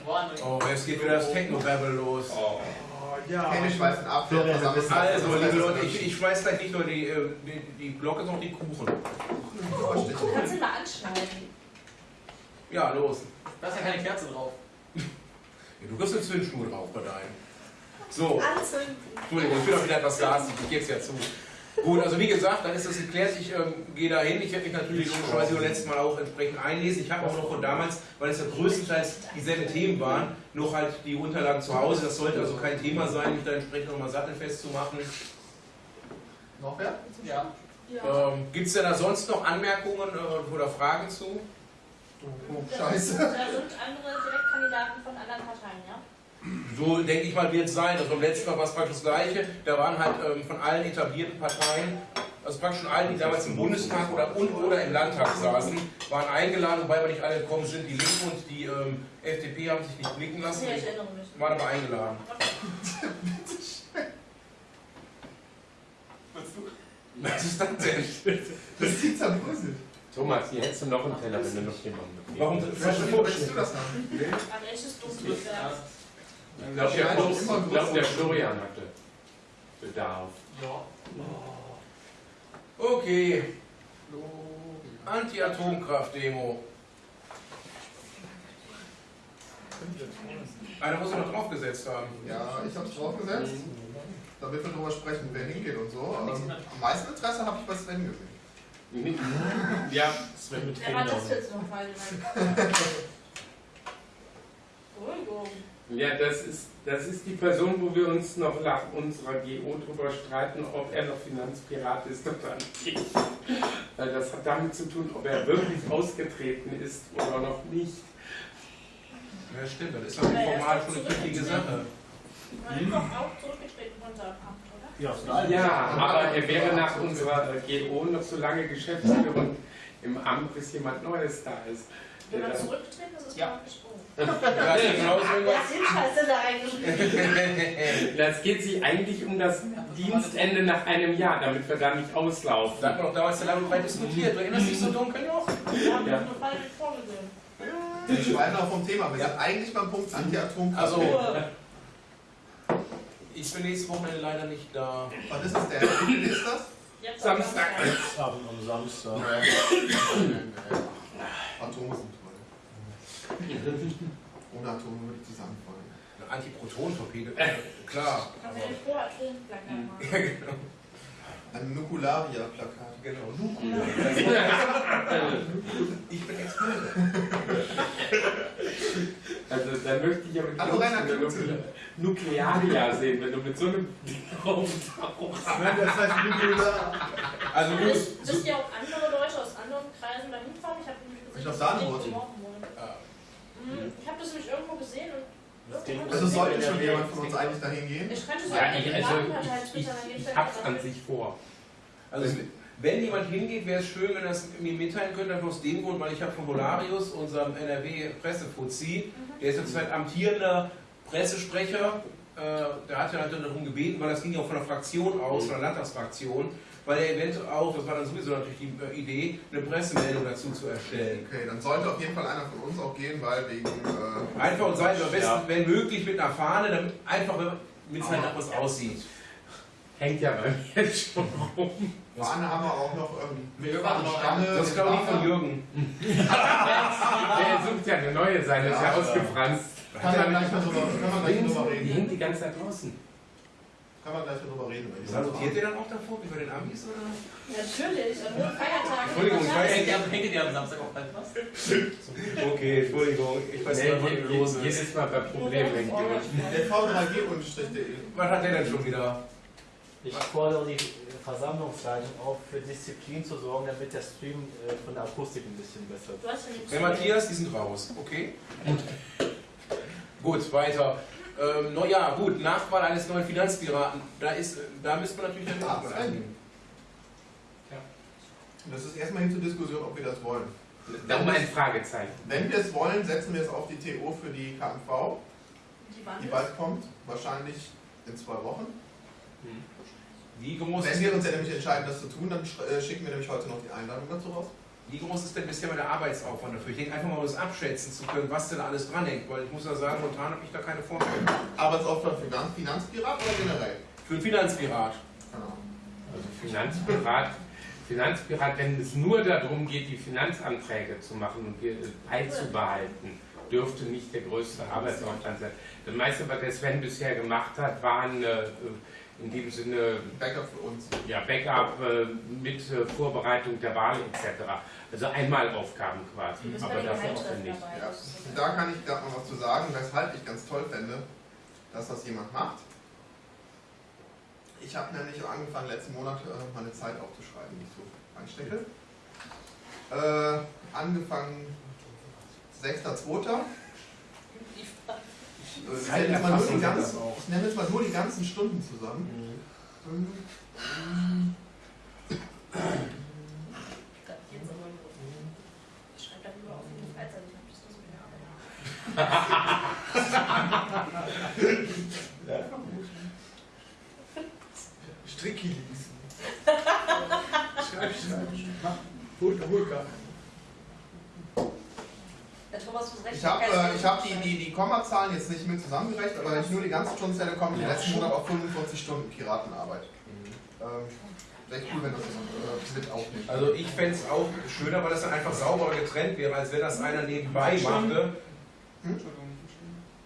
Oh, jetzt geht wieder das Techno-Babble los. Oh, ja. Florian, versammelt ist. Also, liebe Leute, ich, ich schmeiß gleich nicht nur die, äh, die, die Glocke, sondern die Kuchen. Du kannst ihn mal anschneiden. Ja, los. Da ist ja keine Kerze drauf. Ja, du kriegst eine Zündschnur drauf bei deinen. So, Anzünden. Entschuldigung, ich bin auch wieder etwas garstig, ich gebe es ja zu. Gut, also wie gesagt, dann ist das geklärt. Ich ähm, gehe da hin. Ich werde mich natürlich logischerweise beim letzten Mal auch entsprechend einlesen. Ich habe auch noch von damals, weil es ja größtenteils dieselben Themen waren, noch halt die Unterlagen zu Hause. Das sollte also kein Thema sein, mich da entsprechend nochmal sattelfest zu machen. Noch wer? Ja. Ja. Ähm, Gibt es denn da sonst noch Anmerkungen äh, oder Fragen zu? Oh, scheiße. Da sind andere Direktkandidaten von anderen Parteien, ja? So denke ich mal, wird es sein. Also beim letzten Mal war es praktisch das Gleiche. Da waren halt ähm, von allen etablierten Parteien, also praktisch von allen, die damals im Bundestag oder, und, oder im Landtag saßen, waren eingeladen, wobei wir nicht alle gekommen sind. Die Linken und die ähm, FDP haben sich nicht blicken lassen, Ja, ich erinnere mich. waren aber eingeladen. Was ist das denn? Das ist die zerbröselt. Thomas, hier hättest du noch einen Teller, wenn du noch jemanden. Warum Wo willst du das haben? Ein echtes dunkles Werk. Ich glaube, der, Ja, immer ich glaub, der. Florian hatte Bedarf. Ja. Okay. Anti-Atomkraft-Demo. Einer muss er noch draufgesetzt haben. Ja, ich habe es draufgesetzt, damit wir darüber sprechen, wer hingeht und so. Ähm, am meisten Interesse habe ich bei Sven gesehen. [laughs] Ja, Sven mit Wer war das jetzt nochmal? [laughs] Beruhigung. Ja das, ist, das ist die Person, wo wir uns noch nach unserer GO drüber streiten, ob er noch Finanzpirat ist oder nicht. Weil das hat damit zu tun, ob er wirklich ausgetreten ist oder noch nicht. Ja, stimmt, das ist doch formal schon eine wichtige Sache. Man ist doch auch zurückgetreten von seinem Amt, oder? Ja. Ja, aber er wäre nach unserer GO noch so lange Geschäftsführer im Amt, bis jemand Neues da ist. Wenn man zurückgetreten ist, ist Ja. gesprungen. [laughs] Ja, ja da reingeschrieben? [laughs] Das geht sich eigentlich um das Dienstende nach einem Jahr, damit wir da nicht auslaufen. Da hat man doch damals so lange breit diskutiert. Du erinnerst dich so dunkel noch? Wir haben Ja. das nur falsch vorgesehen. Wir schweifen auch vom Thema. Wir sind eigentlich beim Punkt Anti-Atomkraft. Also, ich bin nächstes Wochenende leider nicht da. Was ist das denn? Wie viel ist das? jetzt am Samstag. Abend am Samstag. Toll. Ohne Atome würde ich zusammenfallen. Eine Antiproton-Torpedo. Klar. Kann man den Vorher Atomplacker machen. Ja, genau. Ein Nukularia-Plakat. Genau, [laughs] Nukula. Ich bin Experte. Also da möchte ich aber die Hallo. Nuklearia sehen, wenn du mit so einem Ding rumtauchst. Das heißt Nukular. Also. Wisst wisst ihr, ob andere Leute aus anderen Kreisen dahin fahren? Ich habe nämlich gesehen, Ich dass die Danenburg. Link morgen wollen. Ah. Mhm. Ich habe das nämlich irgendwo gesehen und irgendwo Also sollte schon jemand von uns eigentlich dahin gehen? Ich könnte so Ja, eine ich, also ich, ich, ich hab's an sich vor. Also wenn jemand hingeht, wäre es schön, wenn er es mir mitteilen könnte, einfach aus dem Grund, weil ich habe von Volarius, unserem NRW-Pressefuzzi, der ist jetzt halt amtierender Pressesprecher, äh, der hat ja halt darum gebeten, weil das ging ja auch von der Fraktion aus, von der Landtagsfraktion, weil er eventuell auch, das war dann sowieso natürlich die äh, Idee, eine Pressemeldung dazu zu erstellen. Okay, dann sollte auf jeden Fall einer von uns auch gehen, weil wegen. Äh, Einfach und seid am besten, Ja. wenn möglich, mit einer Fahne, damit einfach, mit es halt nach was aussieht. Hängt ja bei mir jetzt schon rum. Fahne haben wir auch noch ähm, Stange. Das ist glaube ich von Jürgen. [laughs] Der sucht ja eine neue sein, das ist ja Ja. ausgefranst. Kann man gleich mal drüber, drüber Die reden. hängt die ganze Zeit draußen. Kann man gleich mal drüber reden. Salutiert ihr dann auch davor, wie bei den Amis, oder? Natürlich, an nur Feiertagen. Entschuldigung, ich weiß Hängt ihr, hängt ihr am Samstag auch bald was? [laughs] Okay, Entschuldigung, ich weiß nicht, was je- los ist. jedes Mal bei Problemen hängt. Der v3g-de. Was hat der denn schon wieder? Ich fordere die Versammlungsleitung auf, für Disziplin zu sorgen, damit der Stream äh, von der Akustik ein bisschen besser wird. Der Matthias, die sind raus, okay? Gut, weiter. Ähm, no, ja, gut, Nachwahl eines neuen Finanzpiraten. Da, ist, da müsste man natürlich dann Ah, Sven. eingehen. Das ist erstmal hin zur Diskussion, ob wir das wollen. Darum ein Fragezeichen. Wenn wir es wollen, setzen wir es auf die TO für die KMV, Die die bald kommt. Wahrscheinlich in zwei Wochen. Wie groß, Wenn ist, wir uns ja nämlich entscheiden, das zu tun, dann äh, schicken wir nämlich heute noch die Einladung dazu raus. Wie groß ist denn bisher mal der Arbeitsaufwand dafür? Ich denke einfach mal, um das abschätzen zu können, was denn da alles dranhängt, weil ich muss ja sagen, momentan habe ich da keine Vorstellung. Arbeitsaufwand für Finanz Finanzpirat oder generell? Für einen Finanzpirat. Genau. Also Finanzpirat, Finanzpirat, wenn es nur darum geht, die Finanzanträge zu machen und wir- beizubehalten, dürfte nicht der größte Arbeitsaufwand sein. Das meiste, was der Sven bisher gemacht hat, waren äh, in dem Sinne Backup für uns. ja, Backup äh, mit äh, Vorbereitung der Wahl etc. Also Einmalaufgaben quasi, bei aber dafür auch Geheimtreffen nicht. dabei. Ja. Da kann ich gerade noch was zu sagen, weshalb ich ganz toll fände, dass das jemand macht. Ich habe nämlich angefangen, letzten Monat äh, meine Zeit aufzuschreiben, die ich so einstecke. Äh, angefangen 6.2. Ich nenne jetzt mal nur die ganzen- ich nenne jetzt mal nur die ganzen Stunden zusammen. Fünf, Da geht's aber los. Ich schreibe dann immer auf in die Freizeit, ich hab das nicht mit der Arbeit. Stricki lesen. Schreib, schreib. Mach. Hol, Holka. Thomas recht Ich habe äh, ich hab die, die, die Kommazahlen jetzt nicht mit zusammengerechnet, aber wenn ich nur die ganzen Stunden zähle, komme ich letzten Monat auf 45 Stunden Piratenarbeit. Ähm, Wäre cool, wenn das äh, mit aufnimmt. Also ich fände es auch schöner, weil das dann einfach sauberer getrennt wäre, als wenn das einer nebenbei machte. Hm?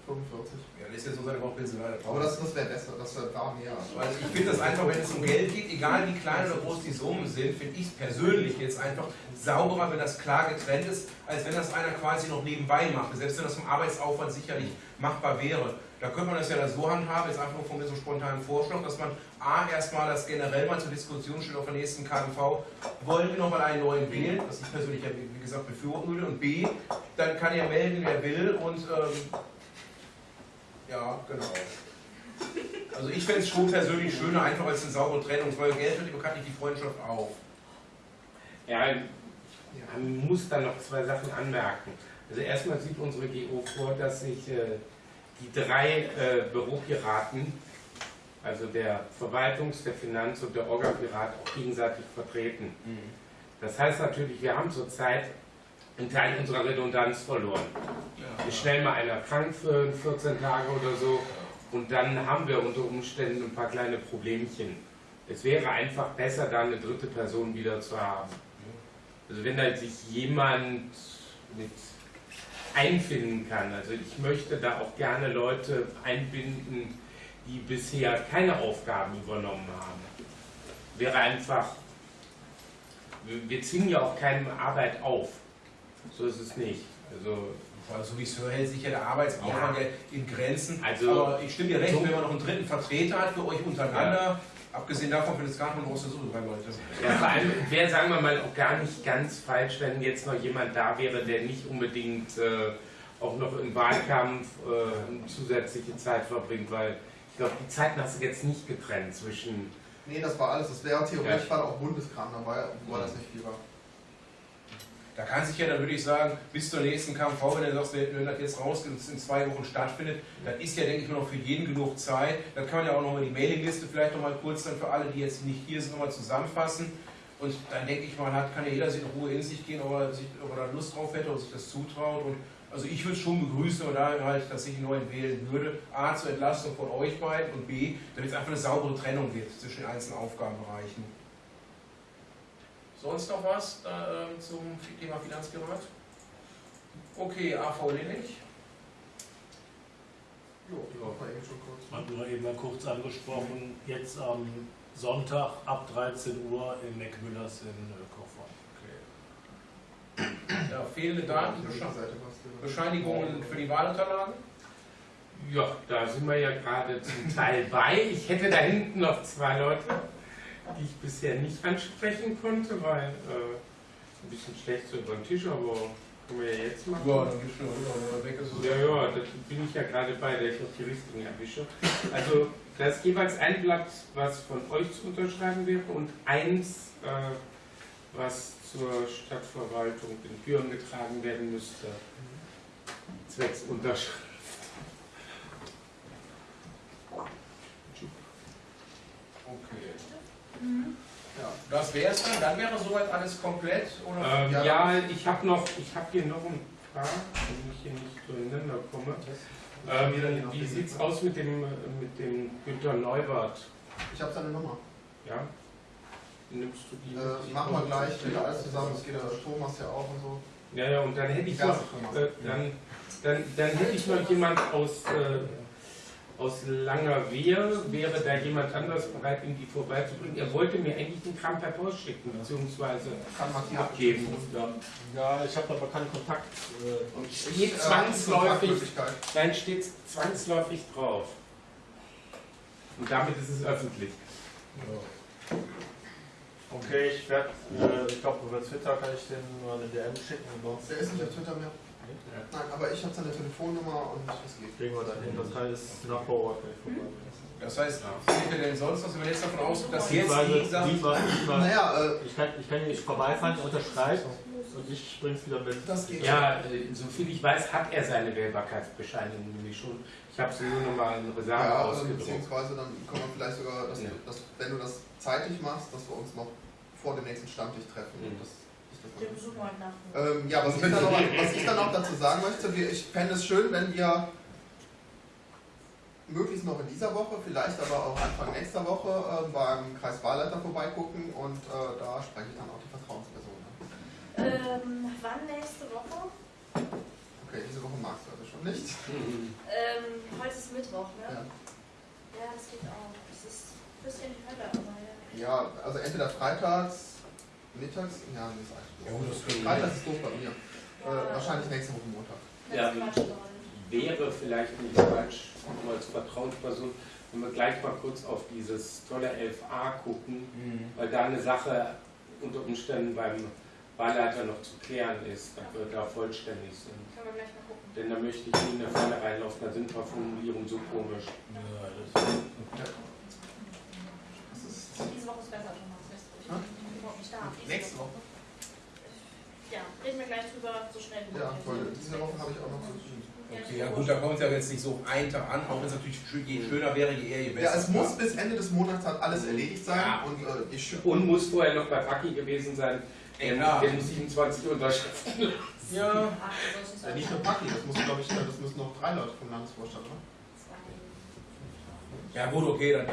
45. Ja, ist jetzt so seine Bauchpinselei. Aber das, das wäre besser, das wäre da mehr. Also ich finde das einfach, wenn es um Geld geht, egal wie klein oder groß die Summen sind, finde ich es persönlich jetzt einfach sauberer, wenn das klar getrennt ist, als wenn das einer quasi noch nebenbei macht. Selbst wenn das vom Arbeitsaufwand sicherlich machbar wäre. Da könnte man das ja dann so handhaben, jetzt einfach nur von mir so spontanen Vorschlag, dass man A, erstmal das generell mal zur Diskussion stellt auf der nächsten KMV, wollen wir nochmal einen neuen wählen, was ich persönlich ja wie wie gesagt befürworten würde, und B, dann kann er melden, wer will und ähm, ja, genau. Also ich fände es schon persönlich schöner, einfach als eine saubere Trennung, weil Geld wird bekanntlich die Freundschaft auf. Ja, man muss da noch zwei Sachen anmerken. Also erstmal sieht unsere GO vor, dass sich äh, die drei äh, Büropiraten, also der Verwaltungs-, der Finanz- und der Orga-Pirat auch gegenseitig vertreten. Das heißt natürlich, wir haben zurzeit einen Teil unserer Redundanz verloren. Ist schnell mal einer krank für 14 Tage oder so und dann haben wir unter Umständen ein paar kleine Problemchen. Es wäre einfach besser, da eine dritte Person wieder zu haben. Also wenn da sich jemand mit einfinden kann. Also ich möchte da auch gerne Leute einbinden, die bisher keine Aufgaben übernommen haben. wäre einfach, wir, wir zwingen ja auch keinem Arbeit auf. So ist es nicht. Also, Also, so wie es höre, hält sich ja der Arbeitsaufwand Ja. ja. in Grenzen. Also- Aber ich stimme dir recht, So- wenn man noch einen dritten Vertreter hat für euch untereinander, abgesehen davon, wenn es gar nicht große Suche drei Leute. ja, vor allem wäre, sagen wir mal, auch gar nicht ganz falsch, wenn jetzt noch jemand da wäre, der nicht unbedingt äh, auch noch im Wahlkampf äh, zusätzliche Zeit verbringt, weil ich glaube, die Zeiten hast du jetzt nicht getrennt zwischen. Nee, das war alles. Das wäre theoretisch Ja. war auch Bundeskram dabei, obwohl das nicht viel war. Da kann sich ja dann, würde ich sagen, bis zur nächsten KMV, wenn du sagst, wenn das jetzt rausgeht und es in zwei Wochen stattfindet, dann ist ja, denke ich mal, noch für jeden genug Zeit. Dann kann man ja auch nochmal die Mailingliste vielleicht nochmal kurz dann für alle, die jetzt nicht hier sind, nochmal zusammenfassen. Und dann denke ich mal, hat, kann ja jeder sich in Ruhe in sich gehen, ob er, sich, ob er da Lust drauf hätte oder sich das zutraut. Und also ich würde es schon begrüßen, und da halt, dass ich einen neuen wählen würde. A, zur Entlastung von euch beiden und B, damit es einfach eine saubere Trennung wird zwischen den einzelnen Aufgabenbereichen. Sonst noch was da, ähm, zum Thema Finanzgerät? Okay, AV Linnig. Jo, die war eben schon kurz. Hat nur eben mal kurz angesprochen, jetzt am Sonntag ab 13 Uhr in Meckmüllers in äh, Kochform. Ja, fehlende Daten. Bescheinigungen für die Wahlunterlagen. Ja, da sind wir ja gerade zum Teil bei. Ich hätte da hinten noch zwei Leute, die ich bisher nicht ansprechen konnte, weil äh, ein bisschen schlecht so über den Tisch, aber können wir ja jetzt machen. Ja, dann gibst du noch weg. Ist Ja, ja, da bin ich ja gerade bei, dass ich noch die richtigen erwische. Also, da ist jeweils ein Blatt, was von euch zu unterschreiben wäre und eins, äh, was zur Stadtverwaltung in Büren getragen werden müsste. Zwecks Unterschrift. Okay. Mhm. Ja. Das wäre es dann. Dann wäre soweit alles komplett. Oder? Ähm, Ja, ja, ich habe noch, ich habe hier noch ein paar, wenn ich hier nicht zueinander komme. Ähm, wie sieht es aus mit dem, mit dem Günter Neubert? Ich habe seine Nummer. Ja? Nimmst du die? Äh, machen wir gleich wieder alles zusammen. Das geht ja Thomas ja auch und so. Ja, ja, und dann hätte ich noch, äh, dann, dann, dann hätte ich noch jemand aus, äh, aus Langerwehe. Wäre da jemand anders bereit, ihm die vorbeizubringen? Er wollte mir eigentlich den Kram per Post schicken, beziehungsweise abgeben. Ja. Ich habe aber keinen Kontakt. Äh, Und steht Äh, zwangsläufig, nein, steht zwangsläufig drauf. Und damit ist es öffentlich. okay, ich werde, äh, ich glaube über Twitter kann ich den mal eine DM schicken Der ist nicht auf Twitter mehr. Nein, aber ich habe seine Telefonnummer und es geht. kriegen wir dann hin. Das heißt, nach vor Ort, wenn ich vorbei bin. Das heißt, sind wir denn sonst was? Wenn wir jetzt davon ausgehen, dass jetzt Beziehungsweise, die Sachen. diesmal, diesmal, Naja, äh, ich, kann, ich kann nicht vorbeifahren, er unterschreibt und ich bring's wieder mit. das geht. Ja, äh, soviel ich weiß, hat er seine Wählbarkeitsbescheinigung nämlich schon. Ich habe sie nur noch mal in Reserve Ja, also ausgedruckt. beziehungsweise dann können wir vielleicht sogar, dass, Ja. du, dass, wenn du das zeitig machst, dass wir uns noch vor dem nächsten Stammtisch treffen. Mhm. Ähm, ja, was ich, dann noch, was ich dann noch dazu sagen möchte, wir, ich fände es schön, wenn wir möglichst noch in dieser Woche, vielleicht aber auch Anfang nächster Woche äh, beim Kreiswahlleiter vorbeigucken und äh, da spreche ich dann auch die Vertrauensperson an. Ähm, wann nächste Woche? Okay, diese Woche magst du also schon nicht. Mhm. Ähm, heute ist Mittwoch, ne? Ja. Ja, das geht auch. Es ist ein bisschen die Hölle, aber ja. Ja, also entweder freitags, mittags, ja, nee, ist eigentlich Ja, doof. gut, das können Freitags ist doof bei mir. Äh, wahrscheinlich nächste Woche Montag. Ja. Wäre vielleicht nicht falsch, nur als Vertrauensperson, wenn wir gleich mal kurz auf dieses tolle 11a gucken, Mhm. weil da eine Sache unter Umständen beim Wahlleiter noch zu klären ist, dass wir da vollständig sind. Können wir gleich mal gucken. Denn da möchte ich nie in eine Falle reinlaufen, da sind ein paar Formulierungen so komisch. Ja, das ist Diese Woche ist besser, Thomas. Weißt du, ich Hm? bin überhaupt nicht da. nächste Woche. Ja, reden wir gleich drüber, so schnell wie Ja, weil diese Woche habe ich auch noch zu tun. Okay, ja gut, da kommt es ja jetzt nicht so einen Tag an, auch wenn es natürlich je schöner wäre, je eher, je besser. Ja, es muss bis Ende des Monats halt alles erledigt sein Ja. und äh, ich Und muss vorher noch bei Paki gewesen sein, Ja. der muss 27 unterschriften. Ja, Ach, du sollst nicht nur Paki, das muss glaube ich, das müssen noch drei Leute vom Landesvorstand, oder? Ja gut, okay, dann. Äh,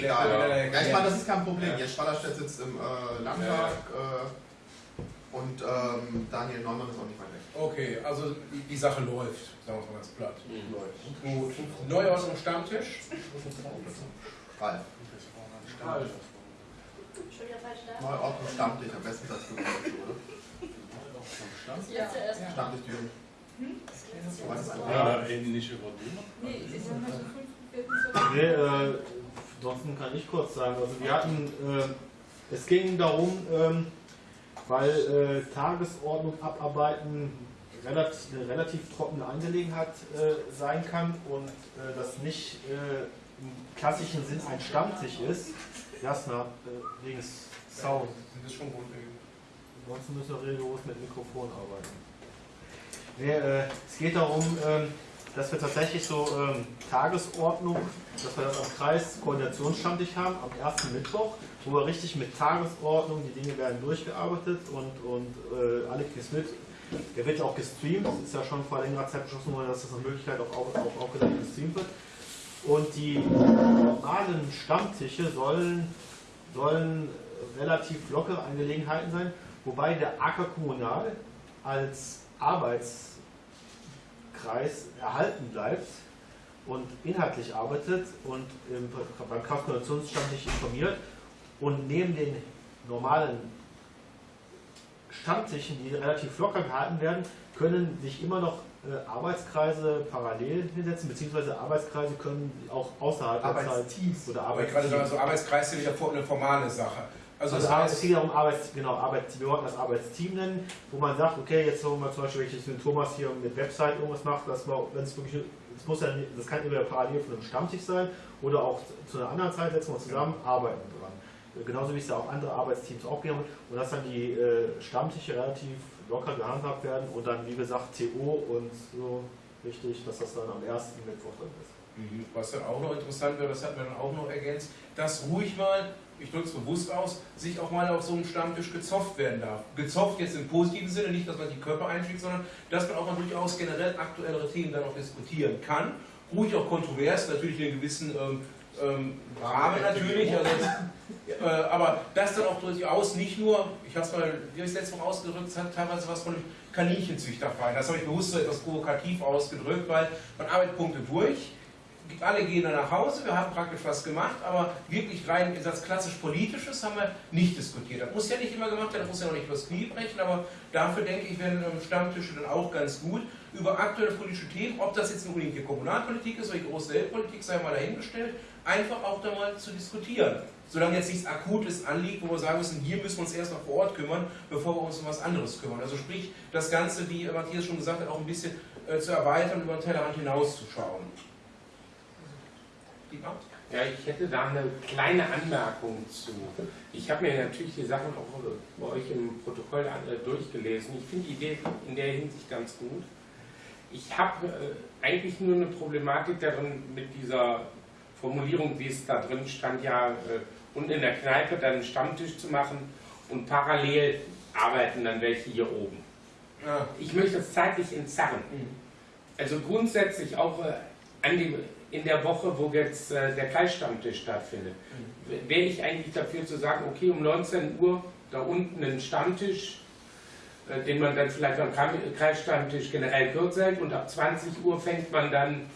Egal. dann- dann- Ja, ich meine, das ist kein Ja. Problem. Jens Spallerstedt sitzt im äh, Landtag äh, und ähm, Daniel Neumann ist auch nicht weit weg. Okay, also die, die Sache läuft, sagen wir es mal ganz platt. Mhm. Gut. Neuordnung Stammtisch. Ralf. Schon wieder falsch da. Mal Ordnung Stammtisch, am besten sagst du dazu, oder? Das letzte erst. Stammtisch Düren. Hm? Das das? Ja, ähnliche Worte. Nee, sie sind halt am 5.4. Nee, äh, ansonsten kann ich kurz sagen. Also wir hatten, äh, es ging darum, ähm, weil äh, Tagesordnung abarbeiten relativ, eine relativ trockene Angelegenheit äh, sein kann und äh, das nicht äh, im klassischen Sinn ein Stammtisch ist. Jasna, äh, wegen Sound. Das ist schon grundlegend. Ansonsten müssen wir rigoros mit Mikrofon arbeiten. Nee, es geht darum, ähm, dass wir tatsächlich so ähm, Tagesordnung, dass wir das am Kreis Koordinationsstammtisch haben, am ersten Mittwoch, wo wir richtig mit Tagesordnung, die Dinge werden durchgearbeitet und, und äh, alle kriegen mit. Der wird ja auch gestreamt, das ist ja schon vor längerer Zeit beschlossen worden, dass das eine Möglichkeit auch, auch, auch, auch gestreamt wird. Und die normalen Stammtische sollen, sollen relativ lockere Angelegenheiten sein, wobei der Acker Kommunal als Arbeitskreis erhalten bleibt und inhaltlich arbeitet und im, beim Kraftkoordinationsstammtisch informiert und neben den normalen Stammtischen, die relativ locker gehalten werden, können sich immer noch äh, Arbeitskreise parallel hinsetzen, beziehungsweise Arbeitskreise können auch außerhalb der Zeit Arbeitsteams. oder Aber ich gerade Arbeitsteams. so Arbeitskreis sind ja eine formale Sache. Also, Also, das es heißt, geht ja um Arbeits, genau, Arbeits, wir wollten das Arbeitsteam nennen, wo man sagt, okay, jetzt wollen wir zum Beispiel, wenn ich jetzt mit Thomas hier mit Website irgendwas mache, dass man, wenn es wirklich, das muss ja, das kann entweder parallel von einem Stammtisch sein oder auch zu einer anderen Zeit setzen wir zusammen, arbeiten dran. Genauso wie es ja auch andere Arbeitsteams auch geben und dass dann die äh, Stammtische relativ locker gehandhabt werden und dann, wie gesagt, TO und so wichtig, dass das dann am ersten Mittwoch dann ist. Mhm. Was dann auch noch interessant wäre, das hat man dann auch noch ergänzt, dass ruhig mal, ich drücke es bewusst aus, sich auch mal auf so einem Stammtisch gezopft werden darf. Gezopft jetzt im positiven Sinne, nicht, dass man die Körper einschlägt, sondern dass man auch mal durchaus generell aktuellere Themen dann auch diskutieren kann. Ruhig auch kontrovers, natürlich in einem gewissen ähm, ähm, Rahmen natürlich, also, äh, aber das dann auch durchaus nicht nur, ich habe es mal, wie habe ich es letzte Woche ausgedrückt, es hat teilweise was von einem Kaninchenzüchterverein. Das habe ich bewusst so etwas provokativ ausgedrückt, weil man arbeitet Punkte durch, alle gehen dann nach Hause, wir haben praktisch was gemacht, aber wirklich rein das klassisch Politisches haben wir nicht diskutiert. Das muss ja nicht immer gemacht werden, das muss ja noch nicht übers Knie brechen, aber dafür denke ich, werden ähm, Stammtische dann auch ganz gut über aktuelle politische Themen, ob das jetzt unbedingt die Kommunalpolitik ist oder die große Weltpolitik, sei mal dahingestellt, einfach auch da mal zu diskutieren. Solange jetzt nichts Akutes anliegt, wo wir sagen müssen, hier müssen wir uns erst noch vor Ort kümmern, bevor wir uns um was anderes kümmern. Also sprich, das Ganze, wie Matthias schon gesagt hat, auch ein bisschen äh, zu erweitern, über den Tellerrand hinauszuschauen. Ja, ich hätte da eine kleine Anmerkung zu. Ich habe mir natürlich die Sachen auch bei euch im Protokoll äh, durchgelesen. Ich finde die Idee in der Hinsicht ganz gut. Ich habe äh, eigentlich nur eine Problematik darin mit dieser Formulierung, wie es da drin stand, ja, äh, und in der Kneipe dann einen Stammtisch zu machen und parallel arbeiten dann welche hier oben. Ich möchte das zeitlich entzerren. Also grundsätzlich auch an dem, in der Woche, wo jetzt äh, der Kreisstammtisch stattfindet, wäre ich eigentlich dafür zu sagen, okay, um 19 Uhr da unten einen Stammtisch, äh, den man dann vielleicht am Kreisstammtisch generell kürzer hält und ab 20 Uhr fängt man dann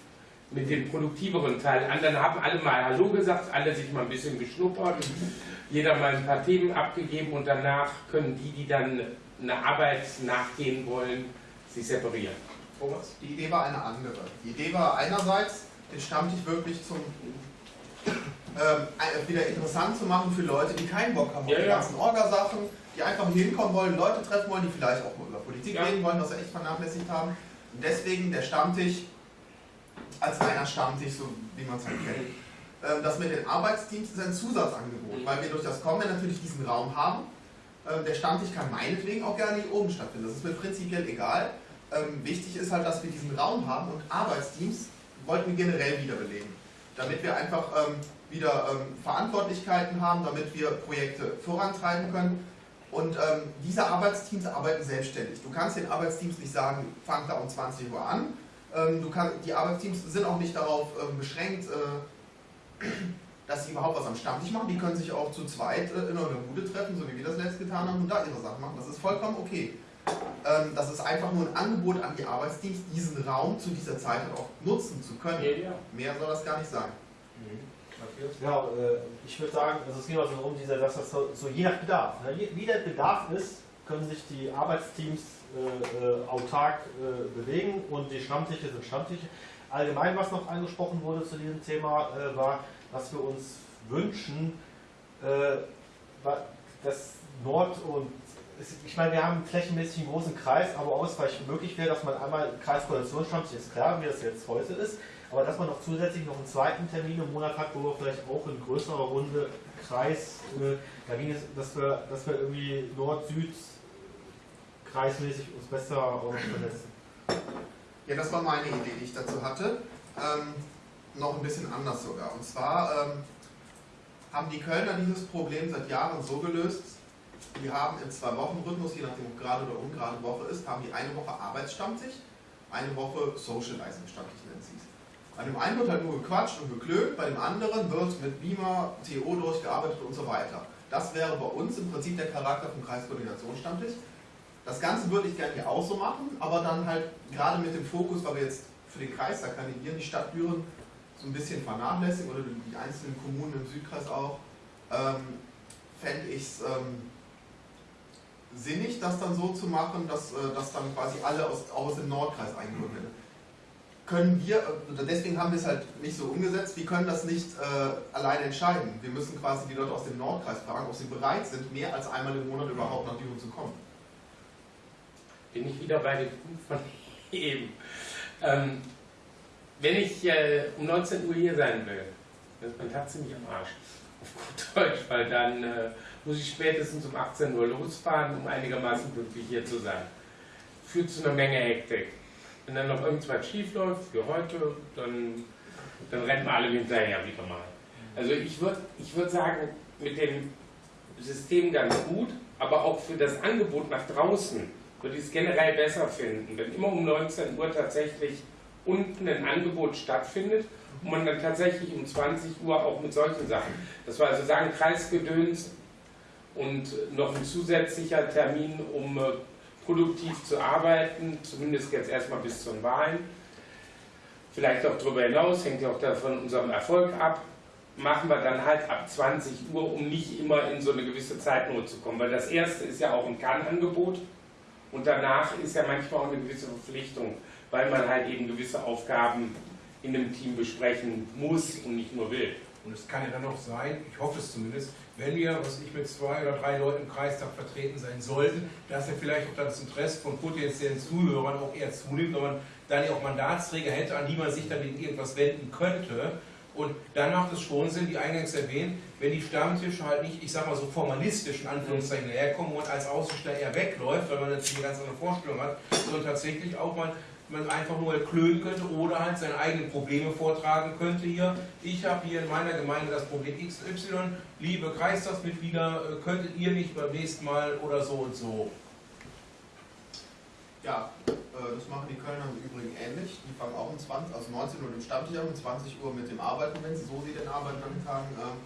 mit dem produktiveren Teil an. Dann haben alle mal Hallo gesagt, alle sich mal ein bisschen geschnuppert, jeder mal ein paar Themen abgegeben und danach können die, die dann eine Arbeit nachgehen wollen, sich separieren. Thomas? Die Idee war eine andere. Die Idee war einerseits, den Stammtisch wirklich zum ähm, ein- wieder interessant zu machen für Leute, die keinen Bock haben auf Ja, die ja. ganzen Orgasachen, die einfach hier hinkommen wollen, Leute treffen wollen, die vielleicht auch mal über Politik Ja. reden wollen, was sie echt vernachlässigt haben. Und deswegen der Stammtisch als reiner Stammtisch, so wie man es halt kennt. Ähm, Das mit den Arbeitsteams ist ein Zusatzangebot, weil wir durch das Kommen natürlich diesen Raum haben. Ähm, Der Stammtisch kann meinetwegen auch gerne hier oben stattfinden, das ist mir prinzipiell egal. Ähm, Wichtig ist halt, dass wir diesen Raum haben und Arbeitsteams wollten wir generell wiederbeleben, damit wir einfach ähm, wieder ähm, Verantwortlichkeiten haben, damit wir Projekte vorantreiben können. Und ähm, diese Arbeitsteams arbeiten selbstständig. Du kannst den Arbeitsteams nicht sagen, fang da um 20 Uhr an. Ähm, kann, die Arbeitsteams sind auch nicht darauf ähm, beschränkt, äh, dass sie überhaupt was am Stammtisch machen. Die können sich auch zu zweit äh, in einer Bude treffen, so wie wir das letztes getan haben, und da ihre Sachen machen. Das ist vollkommen okay. Ähm, das ist einfach nur ein Angebot an die Arbeitsteams, diesen Raum zu dieser Zeit auch nutzen zu können. Ja, ja. Mehr soll das gar nicht sein. Matthias? Ja, äh, ich würde sagen, also es geht also darum, dieser, dass das so, so je nach Bedarf. Ne? Je- Wie der Bedarf ist, können sich die Arbeitsteams äh, äh, autark äh, bewegen und die Stammtische sind Stammtische. Allgemein, was noch angesprochen wurde zu diesem Thema, äh, war, dass wir uns wünschen, äh, dass Nord- und ich meine, wir haben einen flächenmäßig einen großen Kreis, aber ausreichend möglich wäre, dass man einmal Kreiskoordinationsstammtisch ist klar, wie das jetzt heute ist, aber dass man noch zusätzlich noch einen zweiten Termin im Monat hat, wo wir vielleicht auch in größerer Runde Kreis, äh, da ging es, dass wir, dass wir irgendwie Nord-Süd kreismäßig uns besser auch vernetzen. Ja, das war meine Idee, die ich dazu hatte. Ähm, noch ein bisschen anders sogar. Und zwar ähm, haben die Kölner dieses Problem seit Jahren so gelöst, die haben im Zwei-Wochen-Rhythmus, je nachdem ob gerade oder ungerade Woche ist, haben die eine Woche Arbeitsstammtisch, eine Woche Socializing-Stammtisch nennt sie es. Bei dem einen wird halt nur gequatscht und geklönt, bei dem anderen wird mit Beamer, TO durchgearbeitet und so weiter. Das wäre bei uns im Prinzip der Charakter vom Kreiskoordinationsstammtisch. Das Ganze würde ich gerne hier auch so machen, aber dann halt gerade mit dem Fokus, weil wir jetzt für den Kreis da kandidieren, die Stadt Düren so ein bisschen vernachlässigen oder die einzelnen Kommunen im Südkreis auch, ähm, fände ich es ähm, sinnig, das dann so zu machen, dass, äh, dass dann quasi alle aus, aus dem Nordkreis eingeholt werden. Können wir, äh, deswegen haben wir es halt nicht so umgesetzt, wir können das nicht äh, alleine entscheiden. Wir müssen quasi die Leute aus dem Nordkreis fragen, ob sie bereit sind, mehr als einmal im Monat überhaupt nach Düren zu kommen. bin ich wieder bei dem Punkt von [laughs] eben. Ähm, wenn ich äh, um 19 Uhr hier sein will, dann ist mein Tag ziemlich am Arsch. Auf [laughs] gut Deutsch, weil dann äh, muss ich spätestens um 18 Uhr losfahren, um einigermaßen pünktlich hier zu sein. Führt zu einer Menge Hektik. Wenn dann noch irgendwas schief läuft, wie heute, dann, dann rennen wir alle hinterher wieder mal. Also ich würde ich würd sagen, mit dem System ganz gut, aber auch für das Angebot nach draußen würde ich es generell besser finden, wenn immer um 19 Uhr tatsächlich unten ein Angebot stattfindet und man dann tatsächlich um 20 Uhr auch mit solchen Sachen, das war also sagen Kreisgedöns und noch ein zusätzlicher Termin, um äh, produktiv zu arbeiten, zumindest jetzt erstmal bis zu den Wahlen. Vielleicht auch darüber hinaus, hängt ja auch davon unserem Erfolg ab, machen wir dann halt ab 20 Uhr, um nicht immer in so eine gewisse Zeitnot zu kommen. Weil das erste ist ja auch ein Kann-Angebot und danach ist ja manchmal auch eine gewisse Verpflichtung, weil man halt eben gewisse Aufgaben in einem Team besprechen muss und nicht nur will. Und es kann ja dann noch sein, ich hoffe es zumindest, wenn wir, was ich mit zwei oder drei Leuten im Kreistag vertreten sein sollten, dass ja vielleicht auch das Interesse von potenziellen Zuhörern auch eher zunimmt, wenn man dann ja auch Mandatsträger hätte, an die man sich dann wegen irgendwas wenden könnte. Und dann macht es schon Sinn, wie eingangs erwähnt, wenn die Stammtische halt nicht, ich sag mal so formalistisch in Anführungszeichen herkommen und als Außensteller eher wegläuft, weil man natürlich eine ganz andere Vorstellung hat, sondern tatsächlich auch mal man einfach nur klönen könnte oder halt seine eigenen Probleme vortragen könnte hier. Ich habe hier in meiner Gemeinde das Problem XY, liebe Kreistagsmitglieder, äh, könntet ihr nicht beim nächsten Mal oder so und so. Ja, äh, das machen die Kölner im Übrigen ähnlich. Die fangen auch um 20, also 19 Uhr im Stammtisch an, um 20 Uhr mit dem Arbeiten, wenn sie so sie denn arbeiten an den Tagen. Ähm,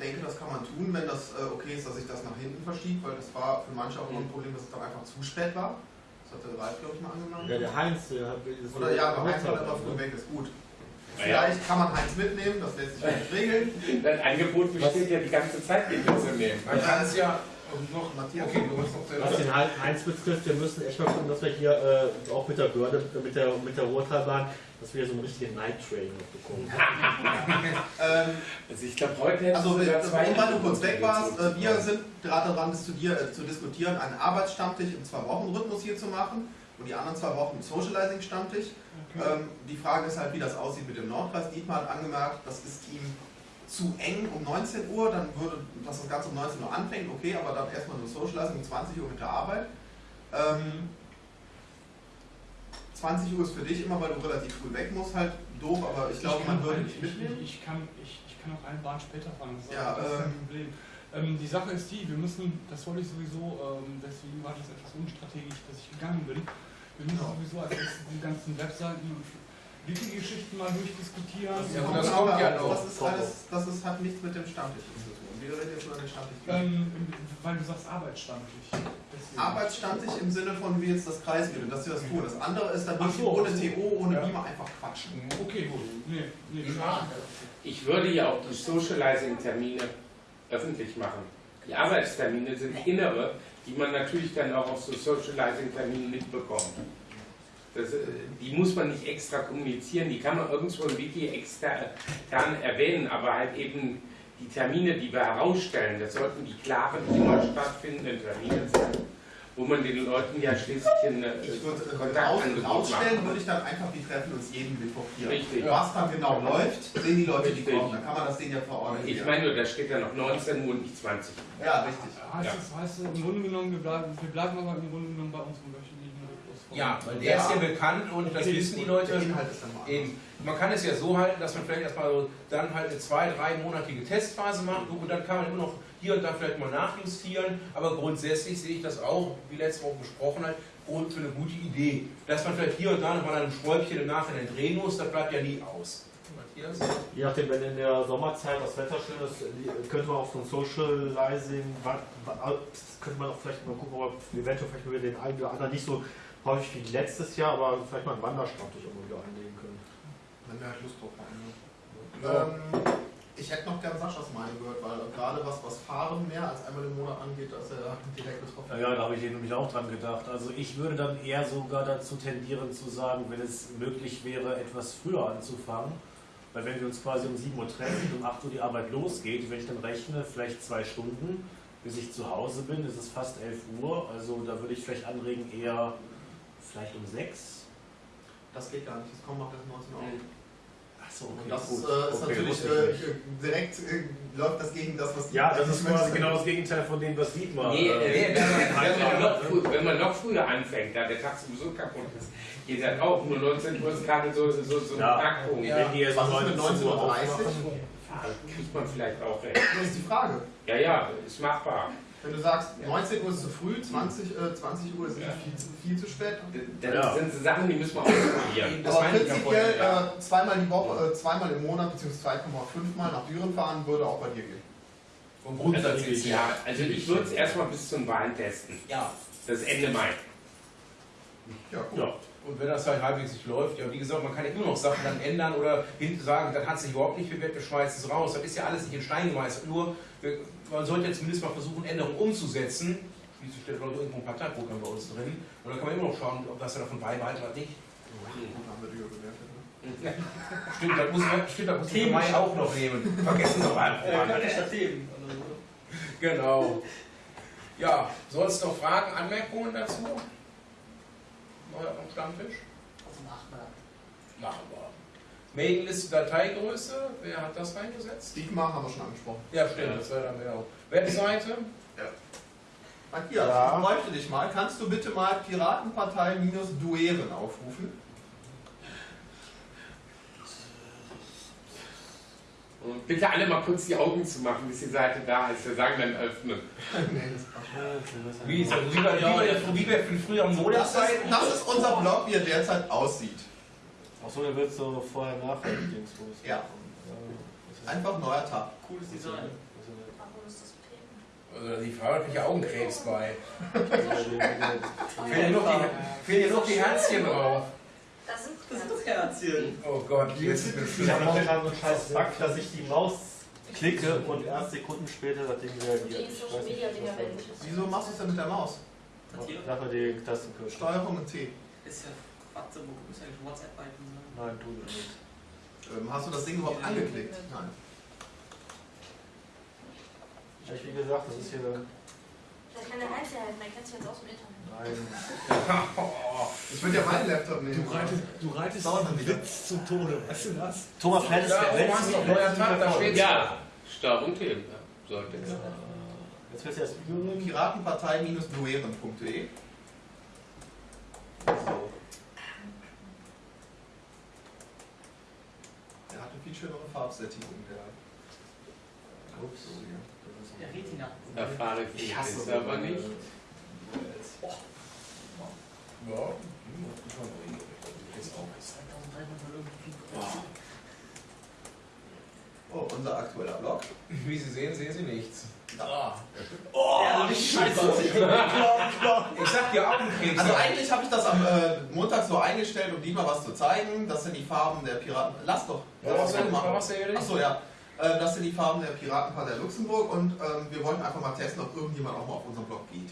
denke, das kann man tun, wenn das äh, okay ist, dass sich das nach hinten verschiebt, weil das war für manche auch immer ein Problem, dass es dann einfach zu spät war. Das hat der Ralf, glaube ich, mal angenommen. Ja, der Heinz, der hat Oder ja, aber Heinz war immer früh weg, ist gut. Vielleicht kann man Heinz mitnehmen, das lässt sich nicht regeln. [laughs] Das Angebot besteht ja die ganze Zeit nicht mitzunehmen. Man kann es ja noch Matthias. Okay, du hast noch Was den Hein- Heinz betrifft, wir müssen echt mal gucken, dass wir hier äh, auch mit der Börde, mit der, mit der Ruhrtalbahn, dass wir so einen richtigen Night Train noch bekommen. [laughs] Ähm, Also ich glaube, heute Also, wenn- weil du kurz weg warst, äh, wir sind gerade daran zu, dir, äh, zu diskutieren, einen Arbeitsstammtisch im Zwei-Wochen-Rhythmus hier zu machen und die anderen zwei Wochen Socializing-Stammtisch. Ähm, die Frage ist halt, wie das aussieht mit dem Nordkreis. Dietmar hat angemerkt, das ist ihm zu eng um 19 Uhr, dann würde, dass das Ganze um 19 Uhr anfängt, okay, aber dann erstmal nur Socializing um 20 Uhr mit der Arbeit. Ähm, 20 Uhr ist für dich immer, weil du relativ früh weg musst, halt doof, aber ich glaube, man würde dich ich, mitnehmen. ich, ich, kann, ich, ich kann auch eine Bahn später fahren, das ist, Ja, das ist kein ähm, Problem. Ähm, die Sache ist die, wir müssen, das wollte ich sowieso, ähm, deswegen war das etwas unstrategisch, dass ich gegangen bin. Wir müssen sowieso als die ganzen Webseiten und Wiki-Geschichten mal durchdiskutieren. Ja, gut, das kommt ja noch. Das ist alles, das ist, hat nichts mit dem Stammtisch zu tun. Wir reden jetzt über den Stammtisch. Ähm, weil du sagst Arbeitsstammtisch. Arbeitsstammtisch im Sinne von wie jetzt das Kreisbild, dass wir das tun. Das andere ist dann so, ohne ach so. TO, ohne Ja. Beamer einfach quatschen. Okay, gut. Nee, nee, Ich würde ja auch die Socializing-Termine öffentlich machen. Die Arbeitstermine sind innere, die man natürlich dann auch auf so Socializing-Terminen mitbekommt. Das, äh, die muss man nicht extra kommunizieren, die kann man irgendwo im Wiki extern erwähnen, aber halt eben die Termine, die wir herausstellen, das sollten die klaren, immer stattfindenden Termine sein, wo man den Leuten ja schließlich einen äh, Ich würde äh, rausstellen, machen. würde ich dann einfach, die treffen uns jeden Mittwoch hier. Richtig. Was dann genau läuft, sehen die Leute, die Richtig. kommen. Dann kann man das denen ja verordnen. Ich meine nur, da steht ja noch 19 Uhr und nicht 20. Ja, richtig. Heißt Ja. das, heißt das, im Grunde genommen, wir bleiben, wir bleiben aber im Grunde genommen bei unserem wöchentlichen Rhythmus. Ja, weil der ist ja bekannt und das wissen die. Leute. Der Inhalt ist dann mal anders. Eben. Man kann es ja so halten, dass man vielleicht erstmal so dann halt eine zwei-, dreimonatige Testphase macht und dann kann man immer noch hier und da vielleicht mal nachjustieren. Aber grundsätzlich sehe ich das auch, wie letzte Woche besprochen hat, und für eine gute Idee. Dass man vielleicht hier und da nochmal ein Schräubchen im Nachhinein drehen muss, das bleibt ja nie aus. Matthias? Je nachdem, wenn in der Sommerzeit das Wetter schön ist, könnte man auch so ein Socializing, das könnte man auch vielleicht mal gucken, ob wir eventuell vielleicht mit den einen oder anderen nicht so häufig wie letztes Jahr, aber vielleicht mal einen Wanderstammtisch irgendwo wieder einlegen können. Wenn wir halt Lust drauf haben. Ne? Ähm, ich hätte noch gern Saschas Meinung gehört, weil gerade was, was Fahren mehr als einmal im Monat angeht, da ist er direkt betroffen. Ja, ja, da habe ich eben nämlich auch dran gedacht. Also ich würde dann eher sogar dazu tendieren zu sagen, wenn es möglich wäre, etwas früher anzufangen. Weil wenn wir uns quasi um 7 Uhr treffen und um 8 Uhr die Arbeit losgeht, wenn ich dann rechne, vielleicht zwei Stunden, bis ich zu Hause bin, ist es fast 11 Uhr. Also da würde ich vielleicht anregen, eher vielleicht um 6. Das geht gar nicht, das kommt noch bis 19 Uhr. Achso, Und das ist, äh, ist natürlich äh, direkt äh, läuft das gegen das, was die Ja, das ist quasi genau das Gegenteil von dem, was Dietmar Nee, äh, äh, wenn, man, wenn, man einfordert, noch ne? früh, wenn man noch früher anfängt, da der Tag sowieso kaputt ist, geht dann auch nur 19 Uhr ist gerade so, so, so ein Ja. Knackpunkt. Ja. Wenn die jetzt Was ist mit 19 Uhr 19.30 Uhr? Kriegt man vielleicht auch recht. Das ist die Frage. Ja, ja, ist machbar. Wenn du sagst, 19 Uhr ist zu früh, 20, äh, 20 Uhr ist viel, zu, viel zu spät. Das Ja. sind Sachen, die müssen wir ausprobieren. Das Aber ja prinzipiell ja. äh, zweimal die Woche, äh, zweimal im Monat beziehungsweise 2,5 Mal nach Düren fahren würde auch bei dir gehen. Vom Grundsatz ja. Ja, also ich würde es erstmal bis zum Wahlen testen. Ja. Das ist Ende Mai. Ja, gut. Ja. Und wenn das halt halbwegs nicht läuft, ja, wie gesagt, man kann ja immer noch Sachen dann ändern oder hinten sagen, das hat sich überhaupt nicht bewährt, wir schmeißen es raus. Das ist ja alles nicht in Stein gemeißelt. Nur, wir, man sollte ja zumindest mal versuchen, Änderungen umzusetzen. Schließlich steht Leute irgendwo ein Parteiprogramm bei uns drin. Und dann kann man immer noch schauen, ob das ja davon beibehalten oder nicht. Ne? Stimmt, das muss man, stimmt, das muss man im Mai auch noch nehmen. Vergessen Sie mal. Themen. oder so. Genau. Ja, soll es noch Fragen, Anmerkungen dazu? Neuer am Stammtisch? Also Mal. Machen wir. Mailingliste Dateigröße, wer hat das reingesetzt? Dietmar haben wir schon angesprochen. Ja, stimmt, das wäre dann genau. Webseite? Matthias, Ja. ich bräuchte dich mal. Kannst du bitte mal Piratenpartei-Dueren aufrufen? Und bitte alle mal kurz die Augen zu machen, bis die Seite da ist. Wir sagen dann öffnen. [laughs] Wie ist das? Wie bei, wie bei, wie bei früheren Das ist, Modezeiten? das ist unser Blog, wie er derzeit aussieht. Achso, der wird so vorher nachher Dingsbums. Ja. Einfach neuer Tab. Cooles Design. Warum ist das? Also die Frau hat mich ja Augenkrebs bei. Ja. [laughs] Fehlen ja noch die, noch Herzchen drauf. Das sind Das sind doch Herzchen. Oh Gott, jetzt ist es Ich habe so einen scheiß Bug, dass ich die Maus klicke und erst Sekunden später das Ding Die reagiert. Ist. Wieso machst du es denn mit der Maus? Nachher die Tastenkürzel. Steuerung und T. Ist ja Quatsch, wo muss eigentlich WhatsApp halten. Ne? Nein, tu das nicht. Ähm, hast du das Ding überhaupt angeklickt? Nein. Ich, wie gesagt, das ist hier. Da kann der Einzelheiten, man kennt sich jetzt aus dem Internet. Nein. [laughs] Ich würde ja meinen Laptop nehmen. Du reitest, du reitest einen. Witz zum Tode, weißt du das? Thomas Flett ist Ja, der noch neuer Tab, da steht Ja, Start und Themen. Ja, sollte es. Jetzt willst du erst. Piratenpartei-dueren.de Der eine viel schönere Farbsättigung, der. Ups. Der Retina. Erfahre ich es aber nicht. Ja, hm, das ist schon richtig. Das ist auch Oh, unser aktueller Blog. Wie Sie sehen, sehen Sie nichts. Da. Oh, die Scheiße. [laughs] Ich sag dir Augenkrebs. Also eigentlich habe ich das am äh, Montag so eingestellt, um dir mal was zu zeigen. Das sind die Farben der Piraten. Lass doch. Ja, was denn? Was denn? Achso, ja. Äh, Das sind die Farben der Piratenpartei Luxemburg und ähm, wir wollten einfach mal testen, ob irgendjemand auch mal auf unseren Blog geht.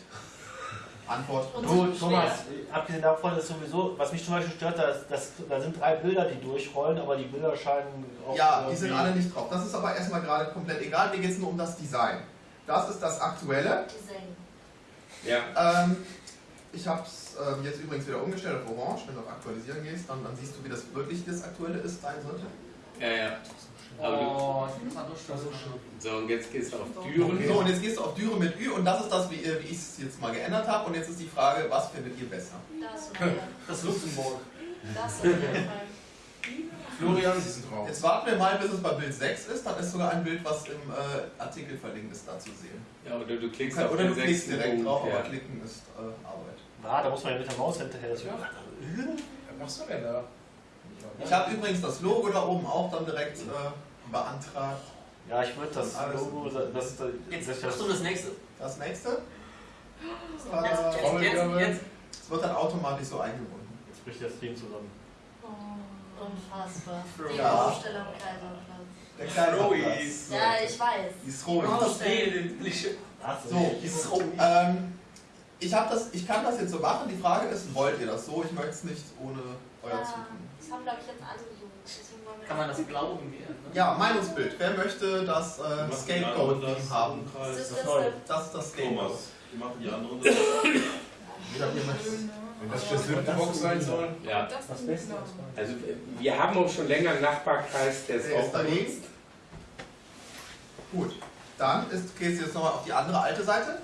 Antwort. Und Du, so Thomas, abgesehen davon ist sowieso, was mich zum Beispiel stört, dass, dass, da sind drei Bilder, die durchrollen, aber die Bilder scheinen auch Ja, die sind alle nicht drauf. Das ist aber erstmal gerade komplett egal. Mir geht es nur um das Design. Das ist das aktuelle. Design. Ja. Ähm, ich habe es ähm, jetzt übrigens wieder umgestellt auf Orange. Wenn du auf Aktualisieren gehst, dann, dann siehst du, wie das wirklich das aktuelle ist, sein sollte. Ja, ja. Aber Oh, ich muss mal durchschauen. du, so, und jetzt gehst du auf Düren. So, und jetzt gehst du auf Dürre mit Ü und das ist das, wie, äh, wie ich es jetzt mal geändert habe. Und jetzt ist die Frage, was findet ihr besser? Das und Das Luxemburg. das auf jeden Fall. Florian, Sie sind drauf. Jetzt warten wir mal, bis es bei Bild 6 ist. Dann ist sogar ein Bild, was im äh, Artikel verlinkt ist, da zu sehen. Ja, oder du klickst Oder auf du den klickst direkt Punkt. drauf, ja. aber klicken ist äh, Arbeit. Ah, da muss man ja mit der Maus hinterher. Das Ja. Was machst du denn da? Ich habe übrigens das Logo da oben auch dann direkt äh, beantragt. Ja, ich würde das Alles. Logo, das ist Jetzt, das, das, das nächste. Das nächste. Jetzt, Äh, jetzt, jetzt, jetzt. Es wird dann automatisch so eingebunden. jetzt bricht der Stream zusammen. Oh, unfassbar. Die Ja. Aufstellung Kaiserplatz. Der kleine Rois. Platz. Ja, ich weiß. Die ist ruhig. das Leben. Ach So, ähm, ich, das, ich kann das jetzt so machen. Die Frage ist, wollt ihr das so? Ich möchte es nicht ohne euer Ja, Zutun. das haben, glaube ich, jetzt alle so. Deswegen wollen wir Kann man das irgendwie ändern? Ja, Meinungsbild. Wer möchte das äh, Scapegoat-Team haben? Das ist das. Das ist das Scapegoat. Thomas, die machen die anderen. [laughs] Wenn das das Lüftenbox sein soll. Ja. Das Das ist Beste Also wir haben auch schon länger einen Nachbarkreis, der ist Der auch ist dagegen. benutzt. Gut, dann ist, gehst du jetzt nochmal auf die andere alte Seite.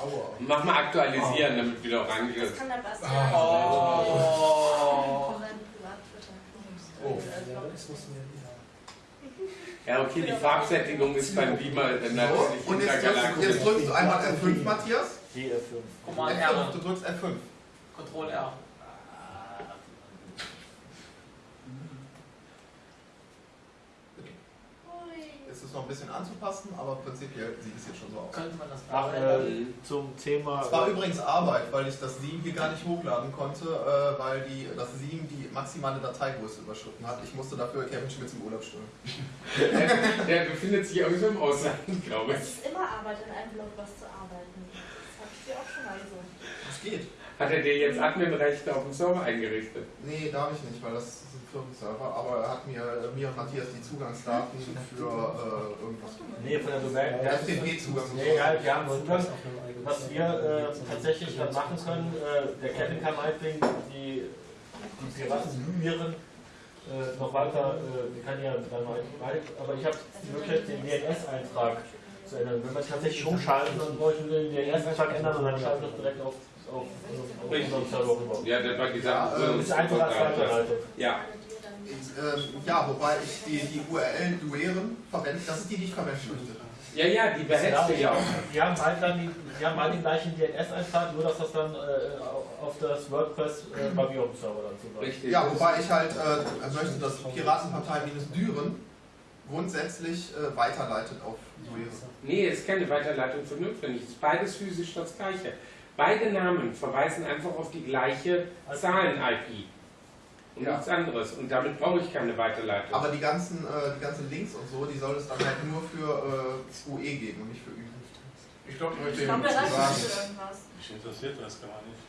Aua. Mach mal aktualisieren, damit wieder orange das ist. kann der Bastian. Oh. Seinem Privat-Twitter. Oh. Ja, okay, die Farbsättigung ist beim Beamer äh, So, natürlich und jetzt drückst, jetzt drückst du einmal F5, Matthias. GF5. Command F5, R. du drückst F5. Control R. Es noch ein bisschen anzupassen, aber prinzipiell sieht es jetzt schon so aus. Könnte man das Ach, äh, zum Thema. Es war übrigens Arbeit, weil ich das Sieben hier gar nicht hochladen konnte, äh, weil die, das Sieben die maximale Dateigröße überschritten hat. Ich musste dafür Kevin Schmitz im Urlaub stellen. Der, [laughs] der befindet sich irgendwo im Ausland, [laughs] glaube Es ich. ist immer Arbeit, in einem Blog was zu arbeiten. Das habe ich dir auch schon mal gesagt. Das geht. Hat er dir jetzt Adminrechte auf dem Server eingerichtet? Nee, darf ich nicht, weil das ist ein Firmenserver, aber er hat mir, mir und Matthias die Zugangsdaten für äh, irgendwas. Nee, von der Domain. Der FTP-Zugang. Nee, ja, wir haben Zugang. Was wir äh, tatsächlich dann machen können, äh, der Kevin kann meinetwegen die, die Piraten äh, noch weiter, äh, wir können ja dann mal, aber ich habe die Möglichkeit, den DNS-Eintrag zu ändern. Wenn wir tatsächlich umschalten, dann nur den DNS-Eintrag ändern und dann schalten wir es direkt auf, auf, auf unseren Server rüber. Ja, das war die Ja, Sache. äh, Das ist einfach als Weiterleitung. Ja, Ähm, ja, wobei ich die, die URL Dueren verwende, das ist die, die ich verwenden möchte. ja, ja, die behältst du ja auch. Die haben halt dann die, die haben halt den gleichen DNS-Eintrag, nur dass das dann äh, auf das WordPress äh, bei mir auf dem Server dann zuläuft. Richtig. Ja, wobei ich halt äh, möchte, dass Piratenpartei-Düren grundsätzlich äh, weiterleitet auf Dueren. Nee, ist keine Weiterleitung für notwendig. Es ist beides physisch das gleiche. Beide Namen verweisen einfach auf die gleiche Zahlen-IP. Und Ja. nichts anderes. Und damit brauche ich keine Weiterleitung. Aber die ganzen, äh, die ganzen Links und so, die soll es dann halt nur für äh, UE geben und nicht für Ü. Ich glaube, ich ihm der reicht sagen. für irgendwas. Mich interessiert das gar nicht.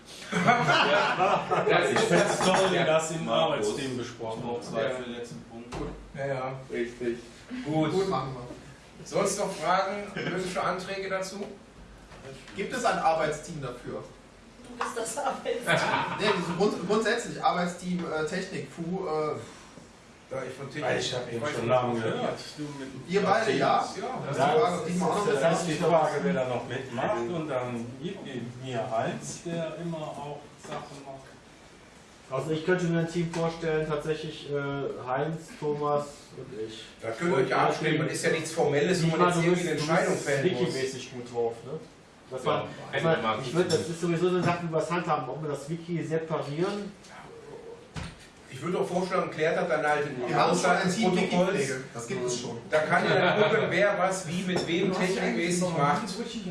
das Ich finde es toll, Ja. dass im. Arbeitsteam besprochen wird. zwei für den letzten Punkt. Ja, ja. richtig. Gut. Gut, machen wir. Sonst noch Fragen, mögliche Anträge dazu? Gibt es ein Arbeitsteam dafür? Du bist das Arbeitsteam. Nee, so grund, grundsätzlich, Arbeitsteam äh, Technik, FU, äh, Da ich von Weil ich habe ihn weiß schon lange ja. gehört. ihr beide ja? Ja, Das ist Ja, mal auch noch Das ist die Frage, wer da noch mitmacht. Und dann gibt mir Heinz, der immer auch Sachen macht. Also ich könnte mir ein Team vorstellen, tatsächlich äh, Heinz, Thomas und ich. da könnt ihr euch ja abstimmen. Das ist ja nichts Formelles, wo man jetzt irgendwie eine du Entscheidung bist fällen muss. Wiki-mäßig gut drauf, ne? Das Ja, war, ich, meine, ich würde, das ist sowieso eine Sache über das Handhaben, ob wir das Wiki separieren. Ich würde auch vorschlagen, klärt das dann halt im Wir haben Team Haushaltsprotokolls. Wiki-Pflege. Das gibt es schon. Da kann ja dann gucken, wer was wie mit wem technikmäßig macht.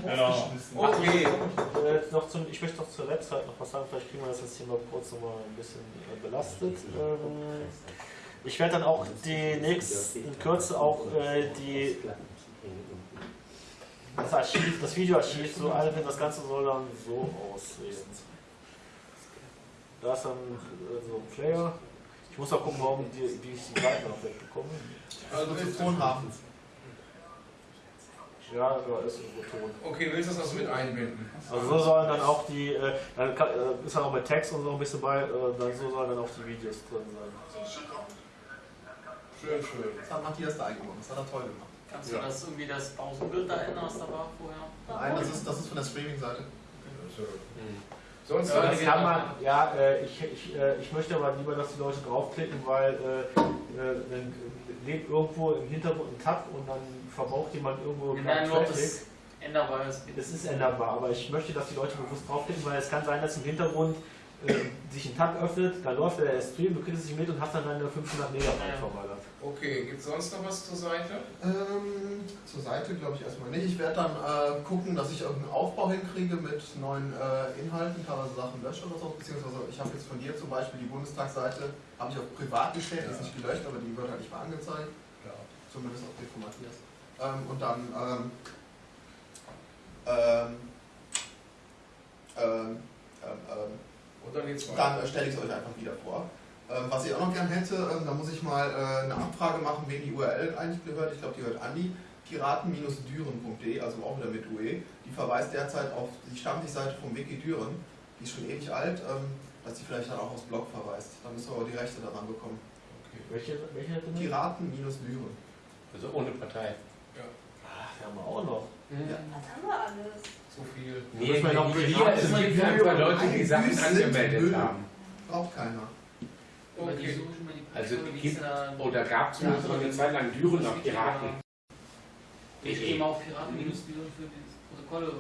Genau. Okay. Äh, noch zum, ich möchte noch zur Website noch was sagen, vielleicht kriegen wir das jetzt hier mal kurz noch mal ein bisschen äh, belastet. Ähm, ich werde dann auch die nächst, in Kürze auch äh, die, das Archiv, das Videoarchiv, so alle, das Ganze soll dann so aussehen. Da ist dann so ein Player. Ich muss auch gucken, warum die, wie ich die Seiten noch wegbekomme. Also zu Tonhafen. Ja, da ist irgendwo Ton. Okay, willst du das also mit einbinden? Also so sollen dann auch die, äh, dann kann, äh, ist dann auch mit Text und so ein bisschen bei, äh, dann so sollen dann auch die Videos drin sein. Schön, schön. Das hat Matthias da eingebaut. Das hat er toll gemacht. Kannst du das irgendwie das Pausenbild da ändern, was da war vorher? Nein, das ist, das ist von der Streaming-Seite. Sonst Ja, das kann man, ja, äh, ich, ich, äh, ich möchte aber lieber, dass die Leute draufklicken, weil äh, dann lebt irgendwo im Hintergrund ein Tab und dann verbraucht jemand irgendwo Traffic. das änderbar ist. Es ist änderbar, aber ich möchte, dass die Leute bewusst draufklicken, weil es kann sein, dass im Hintergrund äh, sich ein Tab öffnet, dann läuft der Stream, du kriegst es nicht mit und hast dann deine 500 Megabyte verballert. Okay, gibt es sonst noch was zur Seite? Ähm, zur Seite glaube ich erstmal nicht. Ich werde dann äh, gucken, dass ich irgendeinen Aufbau hinkriege mit neuen äh, Inhalten, teilweise Sachen lösche oder so. Beziehungsweise ich habe jetzt von dir zum Beispiel die Bundestagsseite, habe ich auf privat gestellt, die ist nicht gelöscht, aber die wird halt nicht mehr angezeigt. Ja. Zumindest auf die von Matthias. Ähm, und dann ähm, ähm, ähm, ähm, Und dann dann stelle ich es euch einfach wieder vor. Ähm, was ich auch noch gern hätte, ähm, da muss ich mal äh, eine Abfrage machen, wem die URL eigentlich gehört. Ich glaube, die gehört an die piraten-düren.de, also auch wieder mit UE. Die verweist derzeit auf die Stammtischseite vom Wiki Düren. Die ist schon ewig alt, ähm, dass die vielleicht dann auch aufs Blog verweist. Dann müssen wir aber die Rechte daran bekommen. Welche, welche hätte man? Piraten-Düren. Also ohne Partei. Ach, die haben wir auch noch. Ja. Was haben wir alles? Zu viel. Nee, müssen wir noch hier, es gibt Leute, die Sachen angemeldet haben. Braucht keiner. Okay. Also gibt- ist da- Oder gab es mal so eine Zeit lang Düren auf Piraten. Ich gehe mal auf Piraten-Video für die Protokolle.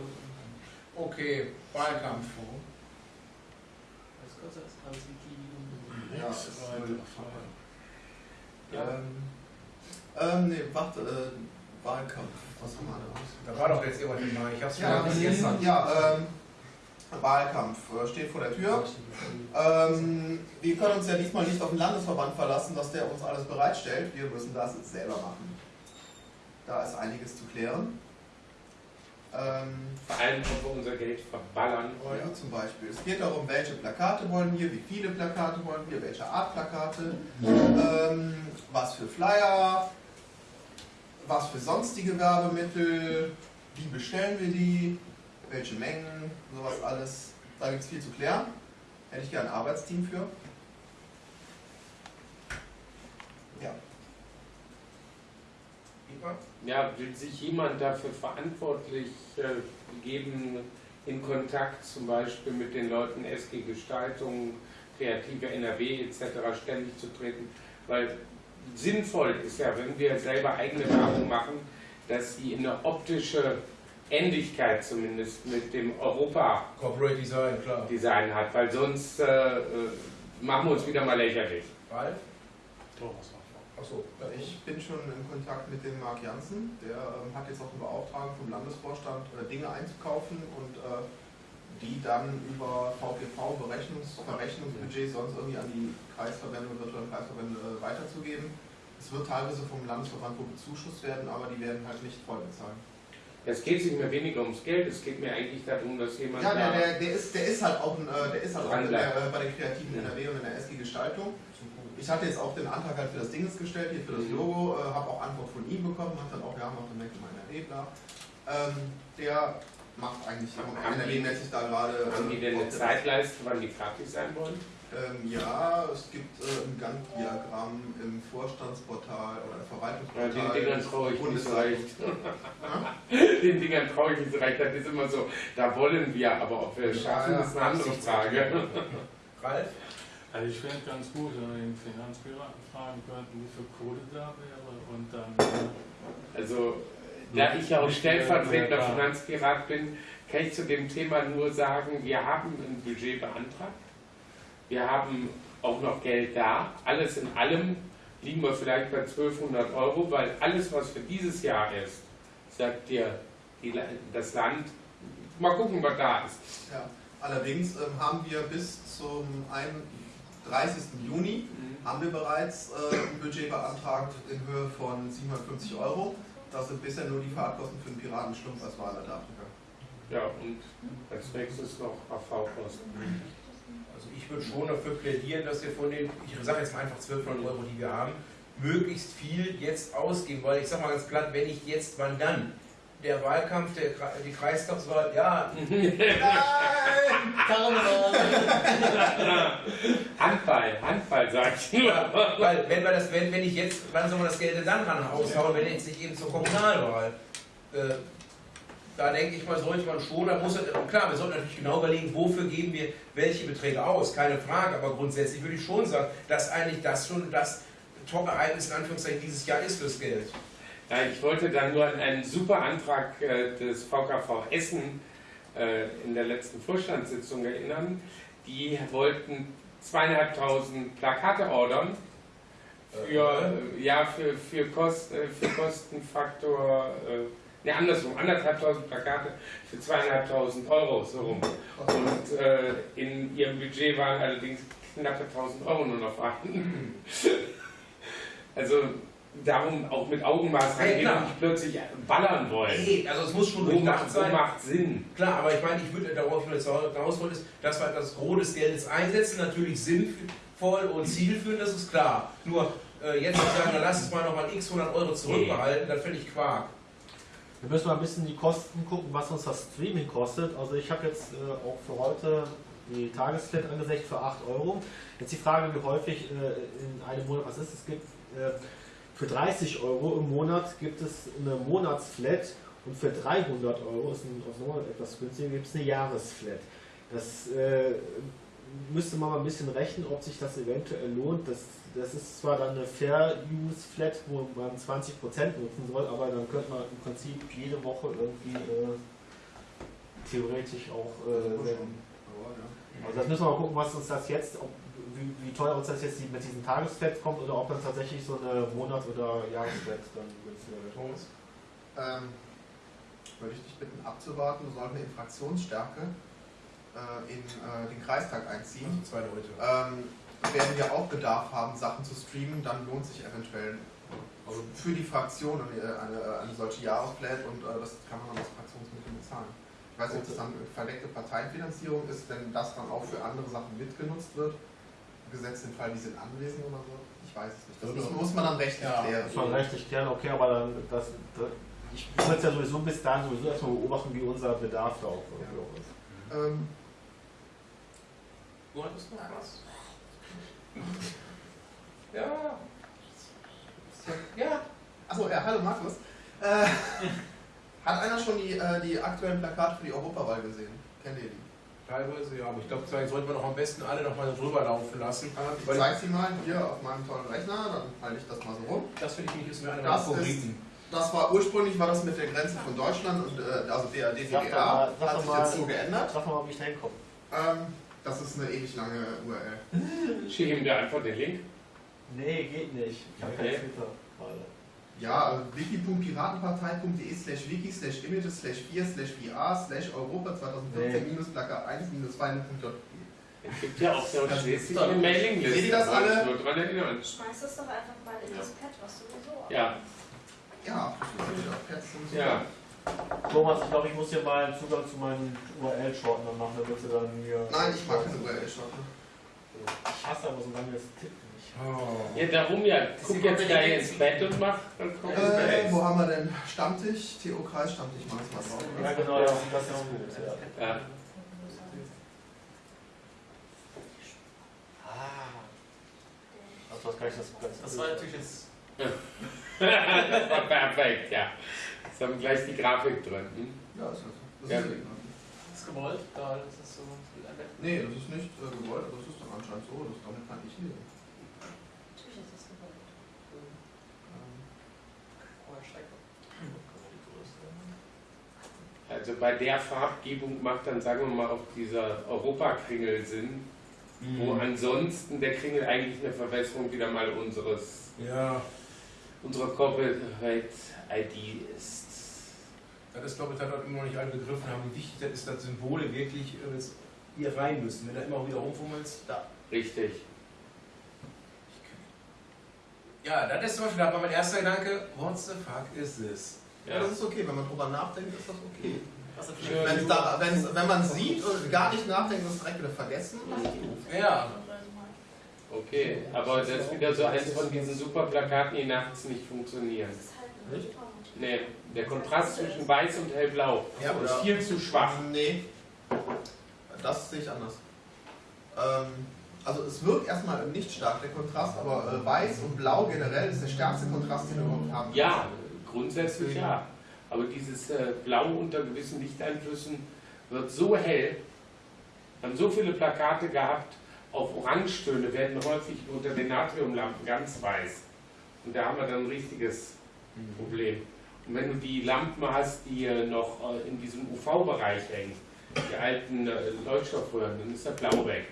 Okay, Wahlkampf. Das ist kürzer als alles Wiki. Ja, Nix ist. Müll. Ähm, ähm, nee, warte, äh, Wahlkampf. Was haben wir da? Da war doch jetzt irgendwann mal. Ich hab's Ja, schon bis gestern. ja ähm, Wahlkampf äh, steht vor der Tür. Ähm, wir können uns ja diesmal nicht auf den Landesverband verlassen, dass der uns alles bereitstellt. Wir müssen das selber machen. Da ist einiges zu klären. Ähm, Vor allem, ob wir unser Geld verballern wollen. ja, zum Beispiel. Es geht darum, welche Plakate wollen wir, wie viele Plakate wollen wir, welche Art Plakate, ähm, was für Flyer, was für sonstige Werbemittel, wie bestellen wir die, welche Mengen, sowas alles. Da gibt es viel zu klären. Hätte ich gerne ein Arbeitsteam für. Ja. Ja, will sich jemand dafür verantwortlich äh, geben, in Kontakt zum Beispiel mit den Leuten SG Gestaltung, kreative NRW etc. ständig zu treten? Weil sinnvoll ist ja, wenn wir selber eigene Werbung machen, dass sie eine optische Ähnlichkeit zumindest mit dem Europa-Design Corporate Design, klar. hat, weil sonst äh, äh, machen wir uns wieder mal lächerlich. Ralf? Thomas. Achso. Ich bin schon in Kontakt mit dem Marc Janssen. Der ähm, hat jetzt auch eine Beauftragung vom Landesvorstand, äh, Dinge einzukaufen und äh, die dann über VPV, Berechnungs Verrechnungsbudget sonst irgendwie an die Kreisverbände und virtuellen Kreisverbände äh, weiterzugeben. Es wird teilweise vom Landesverband wohl bezuschusst werden, aber die werden halt nicht voll bezahlen. Es geht sich mir weniger ums Geld, es geht mir eigentlich darum, dass jemand Ja, der, da der, der, ist, der ist halt auch, ein, äh, der ist halt auch in der, äh, bei den kreativen NRW und in der SG Gestaltung. Ich hatte jetzt auch den Antrag halt für das Ding gestellt, hier für das Mhm. Logo, äh, habe auch Antwort von ihm bekommen, hat dann auch, ja, macht dann Mac meiner Ebner. Ähm, der macht eigentlich Haben NRW-mäßig da gerade. Haben die denn eine äh, Zeitleiste, wann die fertig sein wollen? Ähm, ja, es gibt äh, ein Gantt-Diagramm im Vorstandsportal oder im Ja, Verwaltungsportal. den Dingern traue ich nicht so recht. [laughs] Ja? [laughs] Den Dingern traue ich nicht so recht. Das ist immer so, da wollen wir, aber ob wir es schaffen, Ja, ist eine andere Frage. [laughs] Ralf? Also ich fände ganz gut, wenn wir den Finanzpiraten fragen könnten, wie viel Kohle da wäre und dann Also Da ich ja auch stellvertretender ja. Finanzpirat bin, kann ich zu dem Thema nur sagen, wir haben ein Budget beantragt. Wir haben auch noch Geld da. Alles in allem liegen wir vielleicht bei 1200 Euro, weil alles, was für dieses Jahr ist, sagt dir das Land, mal gucken, was da ist. Ja. Allerdings ähm, haben wir bis zum 31. Juni haben wir bereits äh, ein Budget beantragt in Höhe von 750 Euro. Das sind bisher nur die Fahrtkosten für den Piratenschlumpf als Wahler der Afrika. Ja, und als nächstes noch AV-Kosten. Ich würde schon dafür plädieren, dass wir von den, ich sage jetzt mal einfach 1200 Euro, die wir haben, möglichst viel jetzt ausgeben, weil ich sage mal ganz platt, wenn nicht jetzt, wann dann? Der Wahlkampf, der, die Kreistagswahl, ja, [laughs] Handball, Handball, sag ich nur. weil wenn wir das, wenn, wenn ich jetzt, wann soll man das Geld denn dann ran raushauen, wenn jetzt nicht eben zur Kommunalwahl? Äh, da denke ich mal, sollte man schon, da muss klar, wir sollten natürlich genau überlegen, wofür geben wir welche Beträge aus, keine Frage, aber grundsätzlich würde ich schon sagen, dass eigentlich das schon das Top-Ereignis in Anführungszeichen dieses Jahr ist fürs Geld. Ja, ich wollte dann nur an einen super Antrag äh, des VKV Essen äh, in der letzten Vorstandssitzung erinnern. Die wollten zweieinhalbtausend Plakate ordern für, äh, ja, für, für, Kost, für Kostenfaktor, ne, andersrum, anderthalbtausend Plakate für zweieinhalbtausend Euro, so rum. Und äh, in ihrem Budget waren allerdings knappe 1000 Euro nur noch vorhanden. [laughs] Also darum auch mit Augenmaß Ja, rangehen klar. und nicht plötzlich ballern wollen. Nee, also es muss schon durchdacht macht, sein. macht Sinn? Klar, aber ich meine, ich würde darauf hinaus wollen, ist, dass wir das Gros des Geldes einsetzen, natürlich sinnvoll und zielführend, das ist klar. Nur äh, jetzt zu sagen, na, lass uns mal nochmal x 100 Euro zurückbehalten, das finde ich Quark. Wir müssen mal ein bisschen die Kosten gucken, was uns das Streaming kostet. Also ich habe jetzt äh, auch für heute die Tagesflat angesetzt für 8 Euro. Jetzt die Frage, wie häufig äh, in einem Monat was ist. Es gibt äh, für 30 Euro im Monat gibt es eine Monatsflat und für 300 Euro, ist ein, nochmal etwas günstiger, gibt es eine Jahresflat. Das äh, müsste man mal ein bisschen rechnen, ob sich das eventuell lohnt. Das, das ist zwar dann eine Fair-Use-Flat, wo man 20% nutzen soll, aber dann könnte man im Prinzip jede Woche irgendwie äh, theoretisch auch äh, senden. Also das müssen wir mal gucken, was uns das jetzt, ob, wie, wie teuer uns das jetzt mit diesen Tagesflats kommt oder ob dann tatsächlich so eine Monats- oder Jahresflat dann günstiger wird. Ähm, würde ich dich bitten abzuwarten, du sollten wir in Fraktionsstärke äh, in äh, den Kreistag einziehen. Also zwei Leute. Ähm, werden wir auch Bedarf haben, Sachen zu streamen, dann lohnt sich eventuell also für die Fraktion eine, eine, eine solche Jahresflat und äh, das kann man dann aus Fraktionsmitteln bezahlen. Ich weiß nicht, ob das dann verdeckte Parteienfinanzierung ist, wenn das dann auch für andere Sachen mitgenutzt wird. Gesetzt den Fall, die sind anwesend oder so. Ich weiß es nicht. Das muss, muss man dann rechtlich Ja. klären. Das war rechtlich klären, okay, aber dann, das, das, ich würde es ja sowieso bis dahin sowieso erstmal beobachten, wie unser Bedarf da auch auch ist. Ähm, Du hattest noch was? Ja. Ja. Achso, ja, hallo Markus. Äh, hat einer schon die, äh, die aktuellen Plakate für die Europawahl gesehen? Kennt ihr die? Teilweise ja, aber ich glaube, vielleicht sollten wir doch am besten alle noch mal drüber laufen lassen. Äh, ich Weil- zeige sie mal hier auf meinem tollen Rechner, dann halte ich das mal so rum. Das finde ich nicht, ist mir einer Das meiner Favoriten. Das war ursprünglich war das mit der Grenze von Deutschland und äh, also der DDR hat sich mal- jetzt so geändert. Sag mal, wie ich da hinkomme. Ähm, das ist eine ewig lange URL. [laughs] Schick ihm da einfach den Link. Nee, geht nicht. Ich habe kein Okay. Twitter gerade. Ja, äh, wiki.piratenpartei.de slash wiki slash images slash 4 slash VR slash Europa 2014 minus Plakat 1 minus 2.jpg. Es gibt ja auch so Das eine ist eine Mailingliste. Seht ihr das ich alle? Nur dran erinnern. Schmeiß das doch einfach mal in das Pad, was sowieso Ja, Ja, das ist auf Pads und so. ja. Thomas, ich glaube, ich muss dir mal einen Zugang zu meinen URL-Shorten machen, damit du dann mir. Nein, ich mag keine URL-Shorten. Ich hasse aber so lange das Tippen nicht. Oh. Ja, darum ja. Guck jetzt gleich ins Bett und mach Äh, wo haben wir denn? Stammtisch, TO Kreis Stammtisch, mach ich mal drauf. Ja, genau, das, das ist auch gut. Ja. Ja. Ah. Also, das kann ich das Das war natürlich jetzt. [laughs] Das war perfekt, ja. Jetzt haben wir gleich die Grafik drin. Hm? Ja, ist das. Das Ja. ist Das ist gewollt, da das ist so wie ein Bett. Nee, das ist nicht äh, gewollt, aber das ist dann anscheinend so. Das, damit kann ich leben. Natürlich ist das gewollt. Ähm, steigt noch. Also bei der Farbgebung macht dann, sagen wir mal, auch dieser Europakringel Sinn, wo ansonsten der Kringel eigentlich eine Verbesserung wieder mal unseres, Ja, unserer Corporate ID ist. das ist, glaube ich, hat immer noch nicht alle begriffen haben, wie wichtig das ist, dass Symbole wirklich äh, jetzt hier rein müssen. Wenn du immer wieder rumfummelst, da. Richtig. Ja, das ist zum Beispiel da war mein erster Gedanke, what the fuck is this? Ja, Ja. das ist okay, wenn man drüber nachdenkt, ist das okay. Wenn's da, wenn's, wenn man sieht und gar nicht nachdenkt, ist es direkt wieder vergessen. Ja, Okay, aber das ist wieder so eins von diesen super Plakaten, die nachts nicht funktionieren. Nicht? Nee, der Kontrast zwischen weiß und hellblau Ja, ist viel zu schwach. Nee, das sehe ich anders. Ähm, also es wirkt erstmal nicht stark, der Kontrast, aber äh, weiß und blau generell ist der stärkste Kontrast, den wir überhaupt haben. Ja, grundsätzlich ja. Aber dieses äh, Blau unter gewissen Lichteinflüssen wird so hell. Wir haben so viele Plakate gehabt, auf Orangetöne werden häufig unter den Natriumlampen ganz weiß. Und da haben wir dann ein richtiges Problem. Und wenn du die Lampen hast, die äh, noch äh, in diesem UV-Bereich hängen, die alten äh, Leuchtstoffröhren, dann ist der Blau weg.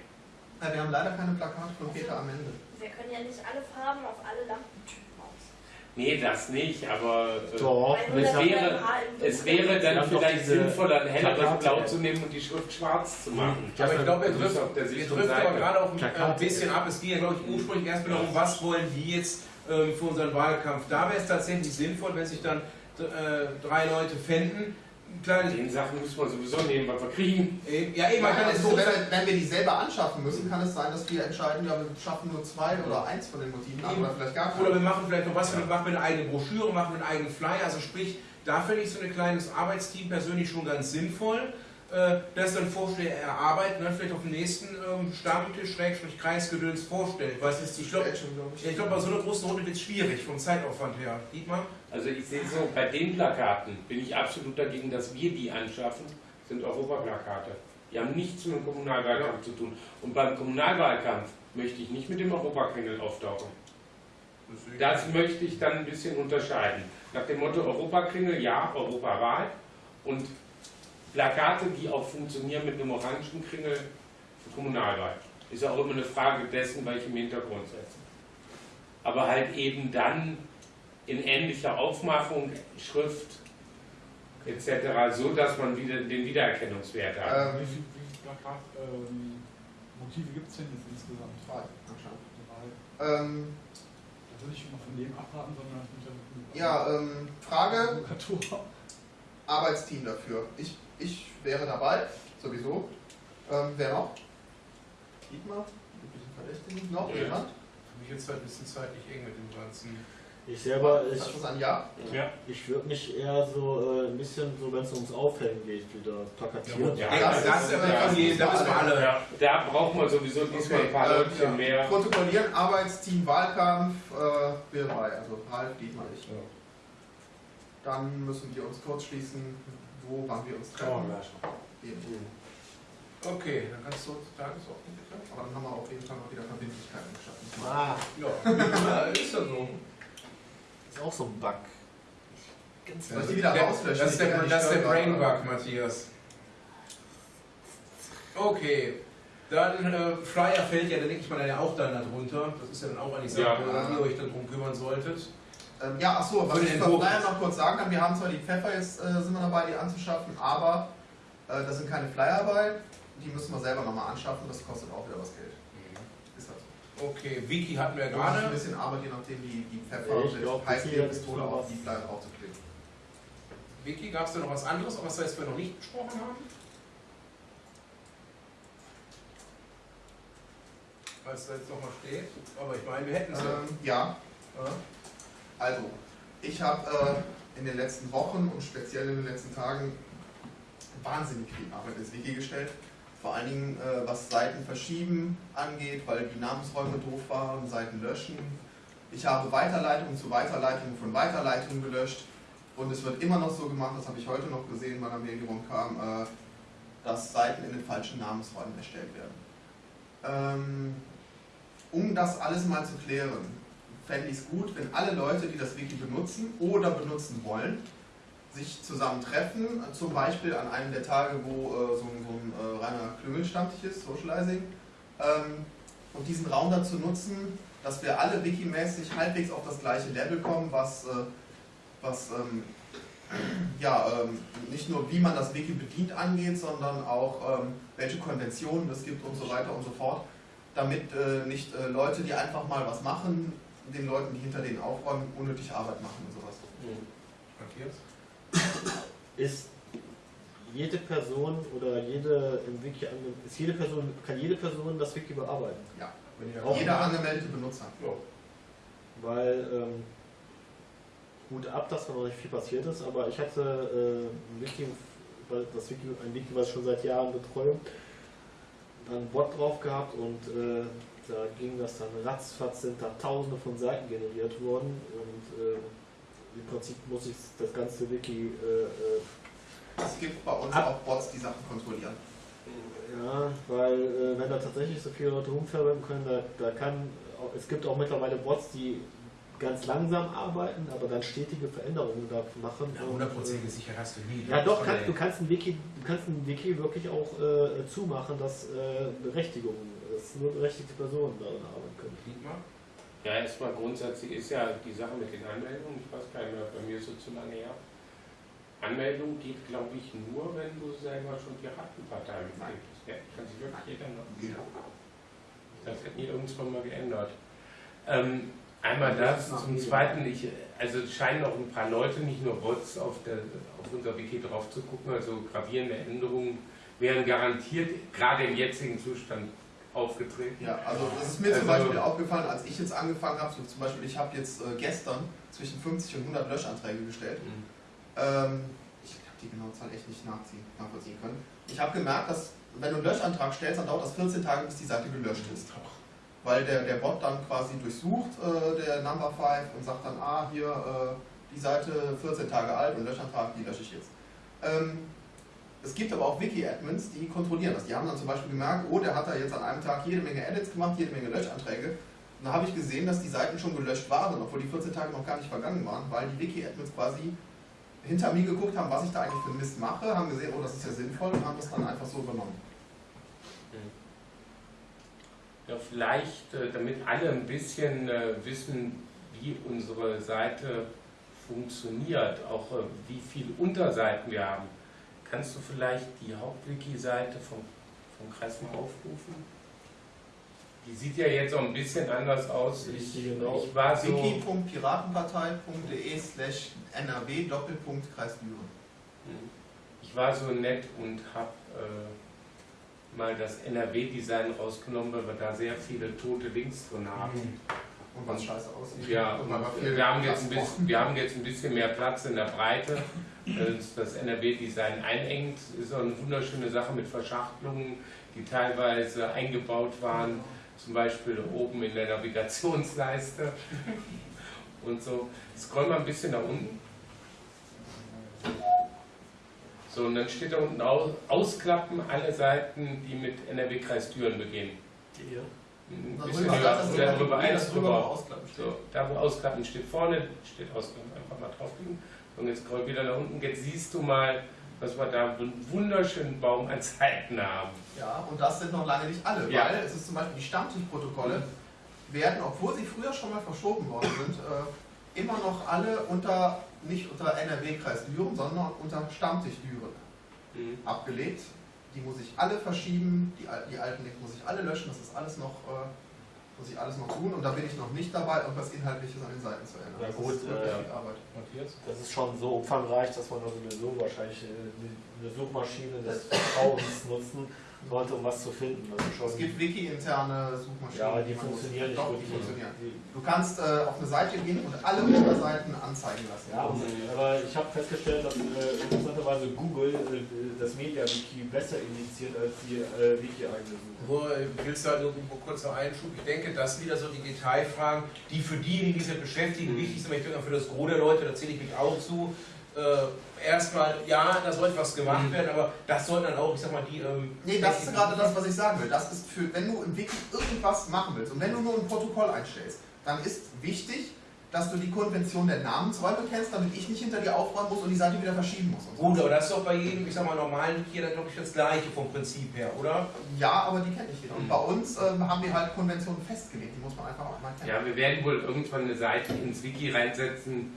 Ja, wir haben leider keine Plakate von Peter am Ende. Wir können ja nicht alle Farben auf alle Lampentypen aus. Nee, das nicht, aber äh, Doch, Weil es wäre- es wäre Wir dann vielleicht sinnvoller, ein helleres. Blau zu nehmen und die Schrift schwarz zu machen. aber ich glaube, er trifft, auf der wir sicheren trifft aber gerade auch ein Plakate. bisschen ab. Es ging ja, glaube ich, ursprünglich erstmal darum, was wollen die jetzt ähm, für unseren Wahlkampf. Da wäre es tatsächlich sinnvoll, wenn sich dann äh, drei Leute fänden. Ein kleines, Den Sachen muss man sowieso nehmen, was wir kriegen. äh, ja, eben, man Ja, kann es so wenn, wir- wenn wir die selber anschaffen müssen, kann es sein, dass wir entscheiden, ja, wir schaffen nur zwei oder eins von den Motiven an oder vielleicht gar Oder keine. wir machen vielleicht noch was, wir machen eine eigene Broschüre, machen einen eigenen Flyer. Also sprich, da finde ich so ein kleines Arbeitsteam persönlich schon ganz sinnvoll, äh, das dann Vorschläge erarbeiten, dann vielleicht auf dem nächsten ähm, Stammtisch, Schrägstrich, Kreisgedöns vorstellt. Was ist, ich glaube, Schon, glaub ich. ich glaube, bei so einer großen Runde wird es schwierig vom Zeitaufwand her. Dietmar? Also ich sehe so, bei den Plakaten bin ich absolut dagegen, dass wir die anschaffen, sind Europaplakate. Die haben nichts mit dem Kommunalwahlkampf zu tun. Und beim Kommunalwahlkampf möchte ich nicht mit dem Europakringel auftauchen. Das möchte ich dann ein bisschen unterscheiden. Nach dem Motto Europakringel, ja, Europawahl. Und Plakate, die auch funktionieren mit einem orangen Kringel für Kommunalwahl. Ist auch immer eine Frage dessen, welche im Hintergrund setzen. Aber halt eben dann in ähnlicher Aufmachung, Schrift etc., so dass man wieder den Wiedererkennungswert hat. Wie Ähm, viele wie viel Plakat, ähm, Motive gibt es denn jetzt insgesamt? Anscheinend. Drei. Ähm, Da würde ich mal von dem abraten, sondern mit der ja, ähm, Frage. Arbeitsteam dafür. Ich, ich wäre dabei, sowieso. Ähm, wer noch? Dietmar? Üblichen Verdächtigen? Noch Ja. jemand? Für mich jetzt halt ein bisschen zeitlich eng mit dem Ganzen. Ich selber, ich, Ist das ein Ja? Ja. ich würde mich eher so äh, ein bisschen, so wenn es ums Aufhängen geht, wieder plakatieren. Ja, das, das, ist ja von jedem, da wissen wir alle. Ja, da braucht man sowieso diesmal ein paar Okay, Leutchen ähm, mehr. Protokollieren, Arbeitsteam, Wahlkampf, äh, wir dabei. Also Ralf, Dietmar, ich. Dann müssen wir uns kurz schließen, wo, wann wir uns treffen. Eben. Okay, dann kannst du zur Tagesordnung bitte. Aber dann haben wir auf jeden Fall mal wieder Verbindlichkeiten geschaffen. Ah, Ja, [laughs] ist ja so. Ist auch so ein Bug. Ich die wieder Der- rauslöschen? Das ist der, das ist der. Brainbug, Matthias. Okay, dann äh, Flyer fällt ja, dann denke ich mal, dann ja auch dann darunter. Das ist ja dann auch eine Sache, Ja. dass ihr euch dann drum kümmern solltet. Ähm, ja, achso, was Für ich Flyer jetzt. noch kurz sagen kann, wir haben zwar die Pfeffer jetzt, äh, sind wir dabei, die anzuschaffen, aber äh, da sind keine Flyer bei. Die müssen wir selber nochmal anschaffen, das kostet auch wieder was Geld. Okay, Wiki hatten wir ja Da muss ich ein gerade. bisschen Arbeit, je nachdem, die, die Pfeffer Ich mit glaub, hat auf was. die Flyer draufzukleben. Wiki, gab es da noch was anderes, was wir jetzt noch nicht besprochen haben? Was da jetzt nochmal steht. Aber ich meine, wir hätten es ja. Ähm, ja, Ja. also, ich habe äh, in den letzten Wochen und speziell in den letzten Tagen wahnsinnig viel Arbeit ins Wiki gestellt. Vor allen Dingen, äh, was Seiten verschieben angeht, weil die Namensräume doof waren, Seiten löschen. Ich habe Weiterleitungen zu Weiterleitungen von Weiterleitungen gelöscht. Und es wird immer noch so gemacht, das habe ich heute noch gesehen, wann eine Mail kam, äh, dass Seiten in den falschen Namensräumen erstellt werden. Ähm, um das alles mal zu klären, fände ich es gut, wenn alle Leute, die das Wiki benutzen oder benutzen wollen, sich zusammentreffen, zum Beispiel an einem der Tage, wo äh, so ein, so ein äh, reiner Klüngelstammtisch ist, Socializing, ähm, und diesen Raum dazu nutzen, dass wir alle wikimäßig halbwegs auf das gleiche Level kommen, was, äh, was ähm, [clears throat] ja, ähm, nicht nur wie man das Wiki bedient angeht, sondern auch ähm, welche Konventionen es gibt und so weiter und so fort, damit äh, nicht äh, Leute, die einfach mal was machen, den Leuten, die hinter denen aufräumen, unnötig Arbeit machen und sowas. Matthias? Ist jede Person oder jede im Wiki ist jede Person kann jede Person das Wiki bearbeiten? Ja. Wenn ihr Auch- Jeder angemeldete Benutzer. Ja. Weil ähm, gut ab, dass da noch nicht viel passiert ist, aber ich hatte äh, ein Wiki, weil das Wiki, ein Wiki, was ich schon seit Jahren betreue, dann ein Bot drauf gehabt und äh, da ging das dann ratzfatz, sind da tausende von Seiten generiert worden und äh, im Prinzip muss ich das ganze Wiki äh, äh, Es gibt bei uns auch Bots, die Sachen kontrollieren. Ja, weil äh, wenn da tatsächlich so viele Leute rumverwenden können, da, da kann, es gibt auch mittlerweile Bots, die ganz langsam arbeiten, aber dann stetige Veränderungen da machen. Ja, und, hundertprozentige Sicherheit hast du nie. äh, Ja doch, der- du kannst ein Wiki, du kannst ein Wiki wirklich auch äh, zumachen, dass äh, Berechtigungen, dass nur berechtigte Personen darin arbeiten können. Ja, erstmal grundsätzlich ist ja die Sache mit den Anmeldungen, ich weiß gar nicht mehr, bei mir ist es zu lange her. Anmeldung geht, glaube ich, nur, wenn du selber schon Piratenpartei Mitglied bist. Ja, kann sich wirklich jeder noch. Das hat nie irgendwann mal geändert. Ähm, einmal das, zum Zweiten, ich, also es scheinen auch ein paar Leute, nicht nur Bots, auf, der, auf unser Wiki drauf zu gucken, also gravierende Änderungen wären garantiert gerade im jetzigen Zustand aufgetreten. Ja, also das ist mir zum Also- Beispiel aufgefallen, als ich jetzt angefangen habe, so zum Beispiel, ich habe jetzt äh, gestern zwischen 50 und 100 Löschanträge gestellt. Mhm. Ähm, ich habe die genaue Zahl echt nicht nachziehen, nachvollziehen können. Ich habe gemerkt, dass wenn du einen Löschantrag stellst, dann dauert das 14 Tage, bis die Seite gelöscht ist. Weil der, der Bot dann quasi durchsucht, äh, der Number 5, und sagt dann, ah, hier, äh, die Seite 14 Tage alt und Löschantrag, die lösche ich jetzt. Ähm, es gibt aber auch Wiki-Admins, die kontrollieren das. Die haben dann zum Beispiel gemerkt, oh, der hat da jetzt an einem Tag jede Menge Edits gemacht, jede Menge Löschanträge. Und da habe ich gesehen, dass die Seiten schon gelöscht waren, obwohl die 14 Tage noch gar nicht vergangen waren, weil die Wiki-Admins quasi hinter mir geguckt haben, was ich da eigentlich für Mist mache, haben gesehen, oh, das ist ja sinnvoll und haben das dann einfach so übernommen. Ja, vielleicht, äh, damit alle ein bisschen äh, wissen, wie unsere Seite funktioniert, auch äh, wie viele Unterseiten wir haben, kannst du vielleicht die Hauptwiki-Seite vom, vom Kreis mal aufrufen? Die sieht ja jetzt auch ein bisschen anders aus. Ich, Genau. ich war so. wiki.piratenpartei.de slash nrw Doppelpunkt Kreis Düren. Ich war so nett und habe äh, mal das NRW-Design rausgenommen, weil wir da sehr viele tote Links drin haben. Und was scheiße aussieht. Ja, und und viel wir, haben jetzt ein bisschen, wir haben jetzt ein bisschen mehr Platz in der Breite. [laughs] Wenn uns das NRW-Design einengt, ist auch eine wunderschöne Sache mit Verschachtelungen, die teilweise eingebaut waren, zum Beispiel oben in der Navigationsleiste [laughs] und so. Scroll mal ein bisschen nach unten. So, und dann steht da unten aus, ausklappen alle Seiten, die mit NRW-Kreis Düren beginnen. Hier. Ein Darüber, bisschen das höher, ist oder drüber, drüber nee, eins das drüber noch drüber. ausklappen steht. So, da wo Ausklappen steht vorne, steht Ausklappen, einfach mal draufklicken. Und jetzt scroll wieder nach unten. Jetzt siehst du mal, was wir da einen wunderschönen Baum an Seiten haben. Ja, und das sind noch lange nicht alle, Ja. weil es ist zum Beispiel die Stammtischprotokolle werden, obwohl sie früher schon mal verschoben worden sind, äh, immer noch alle unter, nicht unter NRW-Kreis Düren, sondern unter Stammtisch Düren Mhm. abgelegt. Die muss ich alle verschieben, die, die alten Links muss ich alle löschen, das ist alles noch, äh, muss ich alles noch tun und da bin ich noch nicht dabei, irgendwas Inhaltliches an den Seiten zu ändern. Ja, Das gut, ist wirklich äh, viel Arbeit. Matthias? Das ist schon so umfangreich, dass man sowieso wahrscheinlich eine Suchmaschine des Vertrauens nutzen sollte, um was zu finden. Schon Es gibt wiki-interne Suchmaschinen. ja, die man funktionieren nicht die wirklich. funktionieren. Die- Du kannst äh, auf eine Seite gehen und alle Unterseiten anzeigen lassen. Ja, aber ich habe festgestellt, dass äh, interessanterweise Google äh, das Media-Wiki besser indiziert als die äh, Wiki-eigene Suche. Nur äh, willst du halt irgendwo kurz noch Einschub. Ich denke, das sind wieder so die Detailfragen, die für diejenigen, die sich damit beschäftigen, wichtig sind. Aber Ich denke, für das Gros der Leute, da zähle ich mich auch zu. Äh, erstmal, ja, da sollte was gemacht werden, aber das sollten dann auch, ich sag mal, die. Ähm, Nee, das ist gerade das, was ich sagen will. Das ist für, wenn du im Wiki irgendwas machen willst und wenn du nur ein Protokoll einstellst, dann ist wichtig, dass du die Konvention der Namensräume kennst, damit ich nicht hinter dir aufräumen muss und die Seite wieder verschieben muss. und so. Gut, aber das ist doch bei jedem, ich sag mal, normalen Wiki dann, glaube ich, das gleiche vom Prinzip her, oder? Ja, aber die kenne ich wieder. Und bei uns ähm, haben wir halt Konventionen festgelegt, die muss man einfach auch mal kennen. Ja, wir werden wohl irgendwann eine Seite ins Wiki reinsetzen,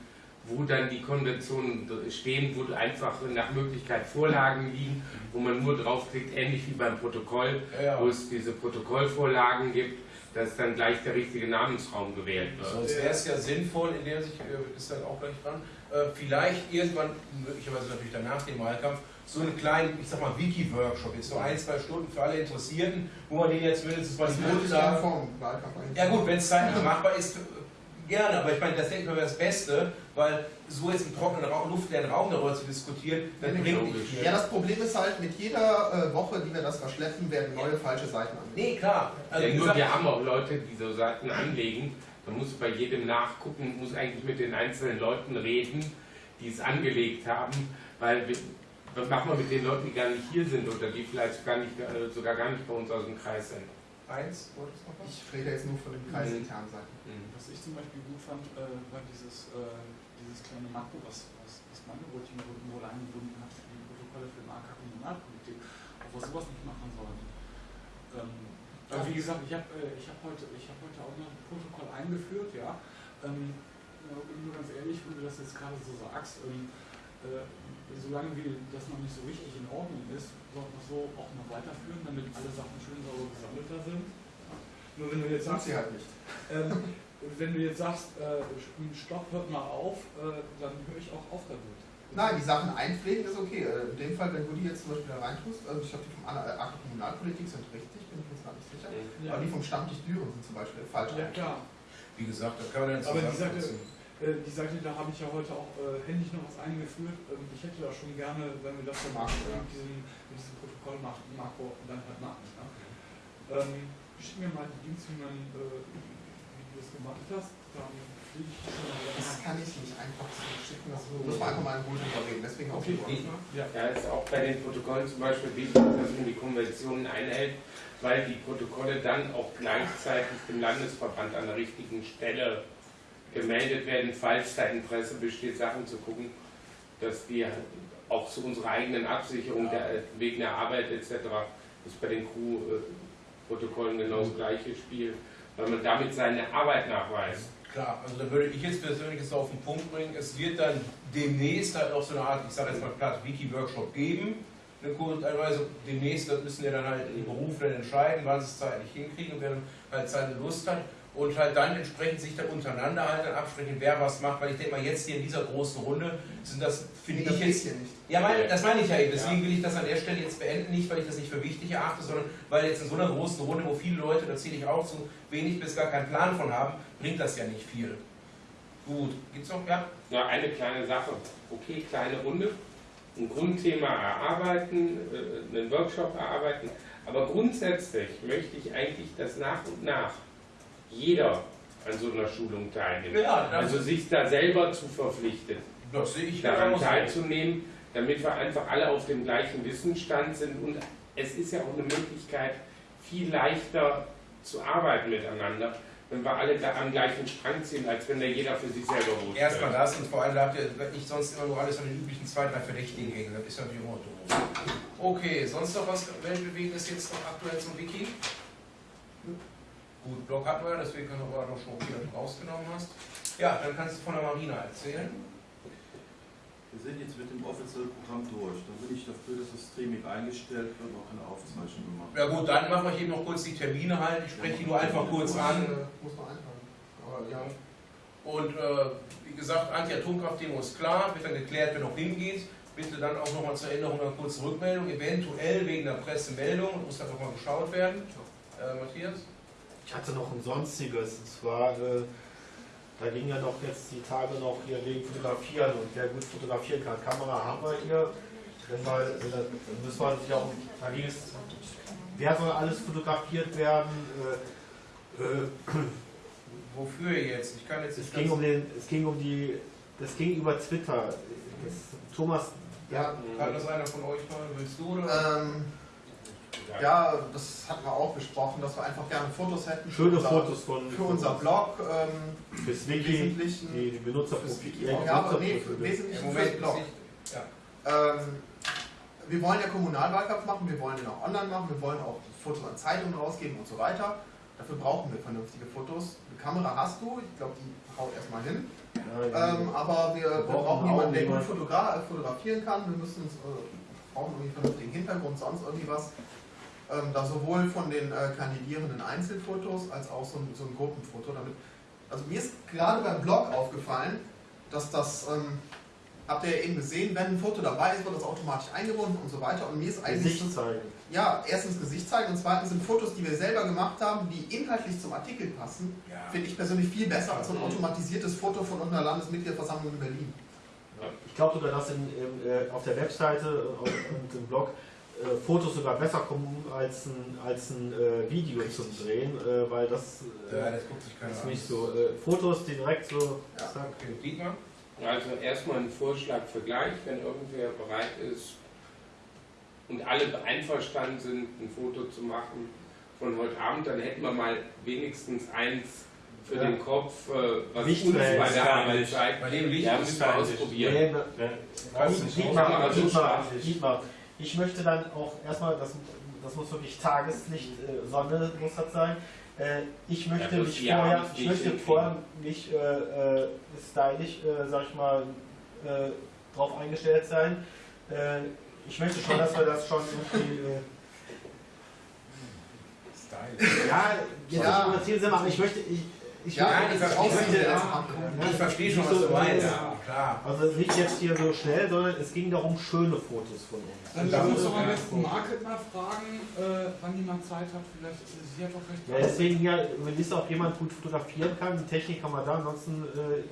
wo dann die Konventionen stehen, wo einfach nach Möglichkeit Vorlagen liegen, wo man nur draufklickt, ähnlich wie beim Protokoll, Ja, wo es diese Protokollvorlagen gibt, dass dann gleich der richtige Namensraum gewählt wird. Sonst wäre es ja sinnvoll, in der sich, äh, ist dann auch gleich dran, äh, vielleicht irgendwann, möglicherweise natürlich danach dem Wahlkampf, so einen kleinen, ich sag mal, Wiki-Workshop, jetzt so ein, zwei Stunden für alle Interessierten, wo man denen jetzt mindestens mal Das die Grundlagen. Ja gut, wenn es zeitlich machbar ist, gerne, aber ich meine, das denke ich mal wäre das Beste, weil so jetzt im trockenen Raum, luftleeren Raum darüber zu diskutieren, das Nee, bringt nicht viel. Ja, das Problem ist halt, mit jeder äh, Woche, die wir das verschleppen, werden neue falsche Seiten angelegt. Nee, klar. Also, Ja, nur gesagt, wir haben auch Leute, die so Seiten anlegen. Da muss bei jedem nachgucken, muss eigentlich mit den einzelnen Leuten reden, die es angelegt haben, weil wir, was machen wir mit den Leuten, die gar nicht hier sind oder die vielleicht gar nicht, äh, sogar gar nicht bei uns aus dem Kreis sind. Eins, wolltest du noch was? Ich rede jetzt nur von den kreisinternen Seiten. Was ich zum Beispiel gut fand, äh, war dieses, äh, dieses kleine Makro, was, was, was meine Routine wohl eingebunden hat für die Protokolle für den AK Kommunalpolitik, was sowas nicht machen sollen. Ähm, aber wie gesagt, ich habe äh, ich hab heute, ich hab heute auch noch ein Protokoll eingeführt, ja. Ähm, nur ganz ehrlich, wenn du das jetzt gerade so sagst, ähm, äh, solange wie das noch nicht so richtig in Ordnung ist, sollten wir es so auch noch weiterführen, damit alle Sachen schön sauber gesammelter sind. Nur wenn du jetzt sagst, sie halt nicht. ähm, wenn du jetzt sagst, äh, Stopp, hört mal auf, äh, dann höre ich auch auf damit. Nein, die Sachen einpflegen ist okay. Äh, In dem Fall, wenn du die jetzt zum Beispiel da reintust, also ich glaube, die vom Akt Kommunalpolitik sind richtig, bin ich mir jetzt gar nicht sicher. Ja, Aber die vom Stammtisch Düren sind zum Beispiel falsch. ja klar. Wie gesagt, da kann man dann Aber die Seite, zusammenfassen. Äh, die Seite, da habe ich ja heute auch äh, händisch noch was eingeführt. Ähm, ich hätte da schon gerne, wenn wir das dann Makro, ja. mit, diesem, mit diesem Protokoll machen, Makro dann halt machen. Ja. Ähm, schick mir mal die Dings, wie, man, äh, wie du das gemacht hast. Dann ich schon mal Das kann ich nicht einfach zurückschicken, das muss man einfach mal in Ruhe drüber reden. Deswegen auch Okay. Ja. Da ist auch bei den Protokollen zum Beispiel wichtig, dass man die Konventionen einhält, weil die Protokolle dann auch gleichzeitig dem Landesverband an der richtigen Stelle gemeldet werden, falls da Interesse besteht, Sachen zu gucken, dass die auch zu unserer eigenen Absicherung der, wegen der Arbeit etc. Ist bei den Crew-Protokollen genau das gleiche Spiel, weil man damit seine Arbeit nachweist. Klar, also da würde ich jetzt persönlich auf den Punkt bringen, es wird dann demnächst halt auch so eine Art, ich sage jetzt mal platt, Wiki-Workshop geben. Eine Teilweise demnächst, das müssen ja dann halt die Berufe dann entscheiden, wann sie es zeitlich hinkriegen, wer halt seine Lust hat. Und halt dann entsprechend sich dann untereinander halt dann absprechen, wer was macht, weil ich denke mal jetzt hier in dieser großen Runde sind das, finde das ich geht jetzt hier nicht. Ja, mein, das meine ich ja eben. Deswegen will ich das an der Stelle jetzt beenden. Nicht, weil ich das nicht für wichtig erachte, sondern weil jetzt in so einer großen Runde, wo viele Leute, da zähle ich auch zu, wenig bis gar keinen Plan von haben, bringt das ja nicht viel. Gut, gibt's noch? Ja? Ja, eine kleine Sache. Okay, kleine Runde. Ein Grundthema erarbeiten, äh, einen Workshop erarbeiten. Aber grundsätzlich möchte ich eigentlich, dass nach und nach jeder an so einer Schulung teilnimmt. Ja, Also sich da selber zu verpflichten, das sehe ich daran teilzunehmen, damit wir einfach alle auf dem gleichen Wissensstand sind. Und es ist ja auch eine Möglichkeit, viel leichter zu arbeiten miteinander, wenn wir alle da am gleichen Strang ziehen, als wenn da jeder für sich selber wusste. Erstmal das und vor allem habt ihr nicht sonst immer nur alles an den üblichen zwei, drei Verdächtigen hängen. Das ist natürlich immer doof. Okay, sonst noch was Weltbewegendes jetzt noch aktuell zum Wiki? Gut, Blog hatten wir, deswegen können wir aber noch schon viel rausgenommen hast. Ja, dann kannst du von der Marina erzählen. Wir sind jetzt mit dem offiziellen Programm durch. Da bin ich dafür, dass das Streaming eingestellt wird und auch keine Aufzeichnung gemacht. Ja gut, dann machen wir hier noch kurz die Termine halt. Ich spreche die nur einfach kurz an. Muss man. Aber ja. Und äh, wie gesagt, Anti-Atomkraft-Demo ist klar, wird dann geklärt, wer noch hingeht. Bitte dann auch nochmal zur Änderung eine kurze Rückmeldung, eventuell wegen der Pressemeldung, muss einfach mal geschaut werden. Äh, Matthias? Ich hatte noch ein sonstiges, und zwar, äh, da ging ja noch jetzt die Tage noch hier wegen Fotografieren und wer gut fotografieren kann. Kamera haben wir hier. Wenn wir, äh, dann müssen wir sich auch, da ging es, wer soll alles fotografiert werden? Äh, äh, [clears throat] Wofür jetzt? Ich kann jetzt es nicht ging um den, es ging um die, das ging über Twitter. Das, Thomas, Ja, Kann das einer von euch mal? Willst du oder? ähm, Ja, das hatten wir auch besprochen, dass wir einfach gerne Fotos hätten. für Schöne unser- Fotos von Für unser Blog. Ähm, fürs Wiki, Wesentlichen. die, die Fürs Benutzerprofile. Ja, aber nee, Wesentlichen Moment fürs Blog. ja. Ähm, wir wollen ja Kommunalwahlkampf machen, wir wollen den auch online machen, wir wollen auch Fotos an Zeitungen rausgeben und so weiter. Dafür brauchen wir vernünftige Fotos. Eine Kamera hast du, ich glaube, die haut erstmal hin. Ähm, aber wir, wir brauchen jemanden, der gut fotogra äh, fotografieren kann. Wir müssen uns, äh, brauchen irgendwie einen vernünftigen Hintergrund, sonst irgendwie was. Ähm, da sowohl von den äh, kandidierenden Einzelfotos als auch so ein, so ein Gruppenfoto. Damit, also mir ist gerade beim Blog aufgefallen, dass das, ähm, habt ihr ja eben gesehen, wenn ein Foto dabei ist, wird das automatisch eingebunden und so weiter. Und mir ist eigentlich Gesicht zeigen. ja, erstens Gesicht zeigen und zweitens sind Fotos, die wir selber gemacht haben, die inhaltlich zum Artikel passen, Ja. finde ich persönlich viel besser als so ein automatisiertes Foto von irgendeiner Landesmitgliederversammlung in Berlin. Ich glaube sogar, dass in, im, äh, auf der Webseite äh, und im Blog äh, Fotos sogar besser kommen als ein, als ein äh, Video zum Drehen, äh, weil das, äh, Ja, das guckt sich keiner ist nicht so. Äh, Fotos, die direkt so. Ja. zack. Okay? Also erstmal ein Vorschlag für gleich, wenn irgendwer bereit ist und alle einverstanden sind, ein Foto zu machen von heute Abend, dann hätten wir mal wenigstens eins für Ja. den Kopf, äh, was uns Lichtverhältnis bei der Arbeit zeigt. Bei dem Licht Ja, müssen wir ausprobieren. Ne, du Diet- nicht Dietmar, Dietmar. Dietmar, ich möchte dann auch erstmal, das, das muss wirklich Tageslicht, äh, Sonne muss das sein. Äh, ich möchte das mich hier vorher, ich nicht möchte vorher mich äh, äh, stylisch, äh, sag ich mal, äh, drauf eingestellt sein. Äh, ich möchte schon, dass wir das schon irgendwie. Äh, Style. ja, jetzt Ja. überziehen sind, aber ich möchte. Ich, ich Ja, ich verstehe jetzt ja. Ich verstehe schon, was so du meinst. Ja, klar. Also nicht jetzt hier so schnell, sondern es ging darum, schöne Fotos von uns. Dann Da lass uns muss doch am besten Market mal fragen, äh, wann die mal Zeit hat. Vielleicht ist sie hat doch recht. Ja, deswegen ja, wenn ist auch jemand gut fotografieren kann, die Technik haben wir da, ansonsten äh,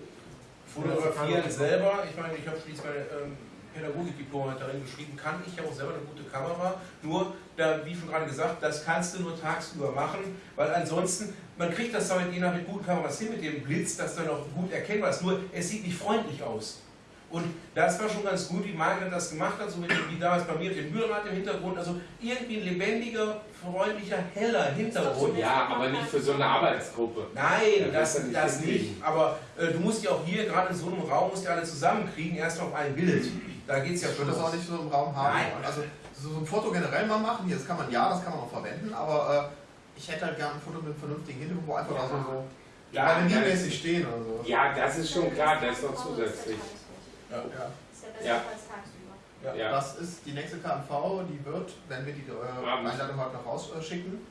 Fotografieren selber, ich meine, ich habe schließlich meine ähm, Pädagogik-Diplom darin geschrieben, kann ich ja auch selber eine gute Kamera. Nur, da, wie schon gerade gesagt, das kannst du nur tagsüber machen, weil ansonsten, man kriegt das damit je nach mit guten Kameras hin, mit dem Blitz, das dann auch gut erkennbar ist. Nur, es sieht nicht freundlich aus. Und das war schon ganz gut, wie Margaret das gemacht hat, so mit dem, wie damals bei mir mit dem Mühlrad im Hintergrund. Also irgendwie ein lebendiger, freundlicher, heller Hintergrund. Ja, aber nicht für so eine Arbeitsgruppe. Nein, Ja, das, das das nicht. Aber äh, du musst ja auch hier, gerade in so einem Raum, musst du alle zusammenkriegen, erst auf ein Bild. Da geht es ja schon das auch nicht so im Raum haben. Nein. Also so ein Foto generell mal machen, hier, das kann man ja, das kann man auch verwenden, aber äh, ich hätte halt gerne ein Foto mit einem vernünftigen Hintergrund, wo einfach da so, so Ja, ja, das- mäßig stehen oder so. Ja, das ist schon klar, das ist noch zusätzlich. Ja. Ja. Ist ja besser Ja. als tagsüber. Ja. Ja. Das ist die nächste KMV, die wird, wenn wir die äh. Einladung heute noch rausschicken,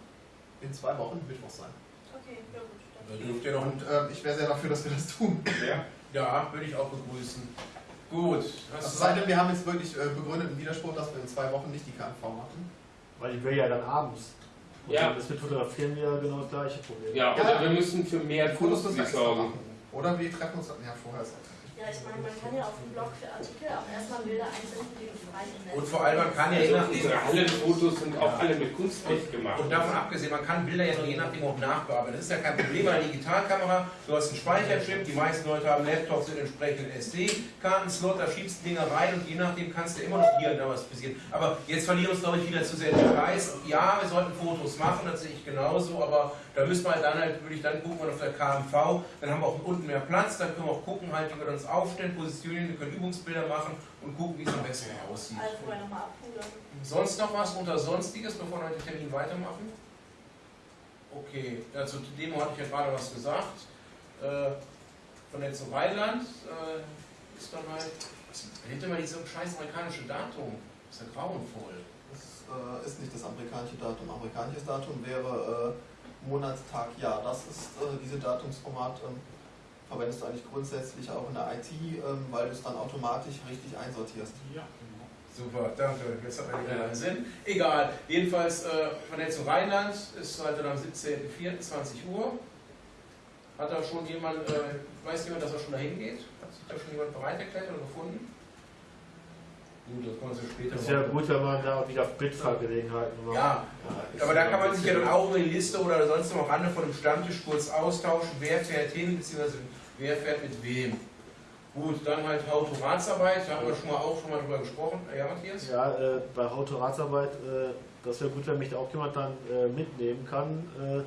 in zwei Wochen Mittwoch sein. Okay, ja gut. Da Dann dürft ihr noch Und ähm, ich wäre sehr dafür, dass wir das tun. Ja. Ja, würde ich auch begrüßen. Gut. Hast Also du sei denn, wir haben jetzt wirklich äh, begründeten Widerspruch, dass wir in zwei Wochen nicht die KMV machen. weil ich will ja dann abends. Und Ja. das mit Fotografieren wieder genau das gleiche Problem. Ja, oder wir müssen für mehr Fotos wir sorgen. machen. Oder wir treffen uns, ja vorher ist Ja, ich meine, man kann ja auf dem Blog für Artikel auch erstmal Bilder einsenden, die Und vor allem, man kann ja je Also nachdem. unsere Hallenfotos sind auch alle mit Kunstlicht gemacht. Und davon abgesehen, man kann Bilder ja je nachdem auch nachbearbeiten. Das ist ja kein Problem bei einer Digitalkamera. Du hast einen Speicherchip, die meisten Leute haben Laptops mit entsprechenden SD-Kartenslot, da schiebst du Dinge rein und je nachdem kannst du immer noch hier und da was passieren. Aber jetzt verlieren wir uns, glaube ich, wieder zu sehr in Details. Ja, wir sollten Fotos machen, das sehe ich genauso, aber da müssen wir halt dann halt, würde ich dann gucken, auf der KMV, dann haben wir auch unten mehr Platz, dann können wir auch gucken, halt, wie wir uns aufstellen, positionieren, wir können Übungsbilder machen und gucken, wie es am besten aussieht. Also vorher nochmal abpudern. Sonst noch was unter Sonstiges, bevor wir den Termin weitermachen? Okay, ja, zur Demo hatte ich ja gerade was gesagt. Äh, von jetzt zum Rheinland äh, ist dann halt. Was hätte mal dieses scheiß amerikanische Datum? Das ist ja grauenvoll. Das äh, ist nicht das amerikanische Datum. Amerikanisches Datum wäre äh, Monatstag, Jahr. Das ist äh, diese Datumsformat. Verwendest du eigentlich grundsätzlich auch in der IT, ähm, weil du es dann automatisch richtig einsortierst. Ja, genau. Super, danke. Jetzt hat man wieder einen Sinn. Egal. Jedenfalls äh, zum Rheinland ist heute am 17.04.20 Uhr. Hat da schon jemand, äh, weiß jemand, dass er schon dahin geht? Hat sich da schon jemand bereit erklärt oder gefunden? Gut, das wir uns ja später Das ist ja gut, wenn man da wieder Mitfahrgelegenheiten macht. Ja, aber da kann man sich ja dann auch über die Liste oder sonst noch am Rande von einem Stammtisch kurz austauschen, wer fährt hin, beziehungsweise wer fährt mit wem. Gut, dann halt Autoratsarbeit, da haben wir schon mal auch schon mal drüber gesprochen. Ja, Matthias? Ja, äh, bei Autoratsarbeit, äh, das wäre gut, wenn mich da auch jemand dann äh, mitnehmen kann, äh,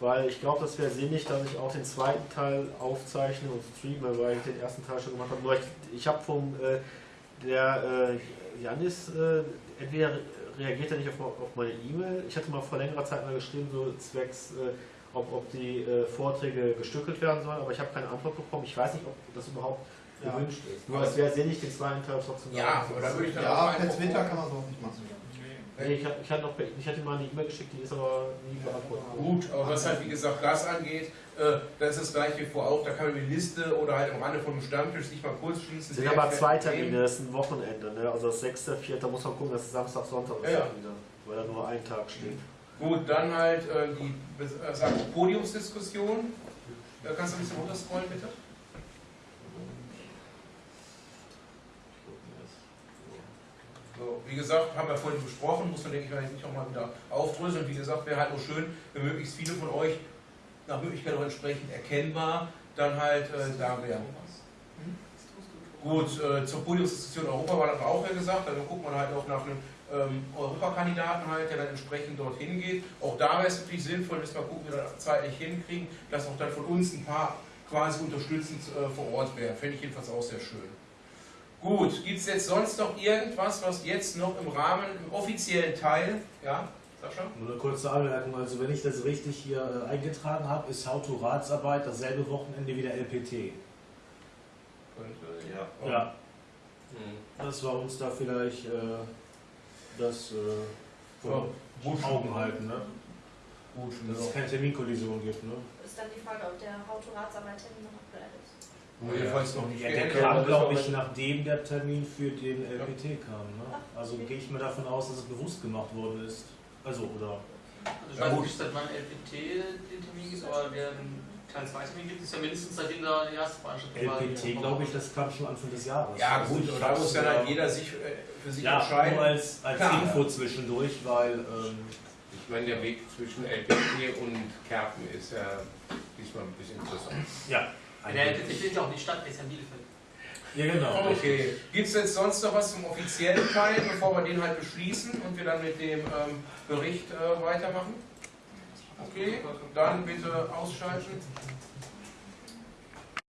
weil ich glaube, das wäre sinnig, dass ich auch den zweiten Teil aufzeichne und streame, weil ich den ersten Teil schon gemacht habe. Nur ich, ich habe vom, äh, der äh, Janis, äh, entweder reagiert er nicht auf, auf meine E-Mail, ich hatte mal vor längerer Zeit mal geschrieben, so zwecks, äh, ob, ob die äh, Vorträge gestückelt werden sollen, aber ich habe keine Antwort bekommen. Ich weiß nicht, ob das überhaupt Ja. gewünscht ist. Nur es wäre sinnig, den zweiten Teil trotzdem Ja, aber da würde ich dann auch Ja, Twitter gucken. kann man sowas nicht machen. Nee, ich, hatte- ich, hatte noch, ich hatte mal eine E-Mail geschickt, die ist aber nie beantwortet. Gut, aber was halt wie gesagt das angeht, äh, das ist das gleiche wie vor auch, da kann man die Liste oder halt am Rande von einem Stammtisch sich mal kurz schließen. Es sind aber zwei. Termine, das ist ein Wochenende, ne? also das 6., 4. muss man gucken, dass es Samstag, Sonntag ist Ja, ja. wieder, weil da nur ein Tag steht. Gut, dann halt äh, die äh, Podiumsdiskussion. Kannst du ein bisschen runterscrollen, bitte? So, wie gesagt, haben wir vorhin besprochen, muss man, denke ich mal, jetzt nicht nochmal wieder aufdröseln. Wie gesagt, wäre halt nur schön, wenn möglichst viele von euch nach Möglichkeit auch entsprechend erkennbar dann halt äh, da wären. Gut, äh, zur Podiumsdiskussion Europa war das auch ja gesagt, dann guckt man halt auch nach einem ähm, Europakandidaten halt, der dann entsprechend dorthin geht. Auch da wäre es natürlich sinnvoll, müssen wir gucken, wie wir das zeitlich hinkriegen, dass auch dann von uns ein paar quasi unterstützend äh, vor Ort wären. Fände ich jedenfalls auch sehr schön. Gut, gibt es jetzt sonst noch irgendwas, was jetzt noch im Rahmen, im offiziellen Teil, ja, Sascha? Nur eine kurze Anmerkung, also wenn ich das richtig hier äh, eingetragen habe, ist Autoratsarbeit dasselbe Wochenende wie der LPT. Ja. Ja. Das war uns da vielleicht äh, das äh, vor Gut. Augen halten, ne? Gut, Dass es keine Terminkollision gibt, ne? Ist dann die Frage, ob der Autoratsarbeitermin noch aktuell ist. Jedenfalls noch nicht Ja, der kam, glaube ich, nachdem der Termin für den LPT kam, ne? Also gehe ich mal davon aus, dass es bewusst gemacht worden ist. Also, oder? Also ich weiß nicht, seit wann LPT den Termin gibt, aber der Teil 2 Termin gibt es ja mindestens seitdem da die erste Veranstaltung war. LPT, glaube ich, das kam schon Anfang des Jahres. Ja Also gut, da muss dann halt äh, jeder sich äh, für sich Ja, entscheiden. nur als, als Klar, Info zwischendurch, weil ähm, Ich meine, der Weg zwischen LPT und Kerpen ist ja diesmal ein bisschen interessant. ja. Der ja auch die Stadt, der ist ja Bielefeld. Ja, genau. Okay. Gibt es jetzt sonst noch was zum offiziellen Teil, bevor wir den halt beschließen und wir dann mit dem ähm, Bericht äh, weitermachen? Okay, dann bitte ausschalten.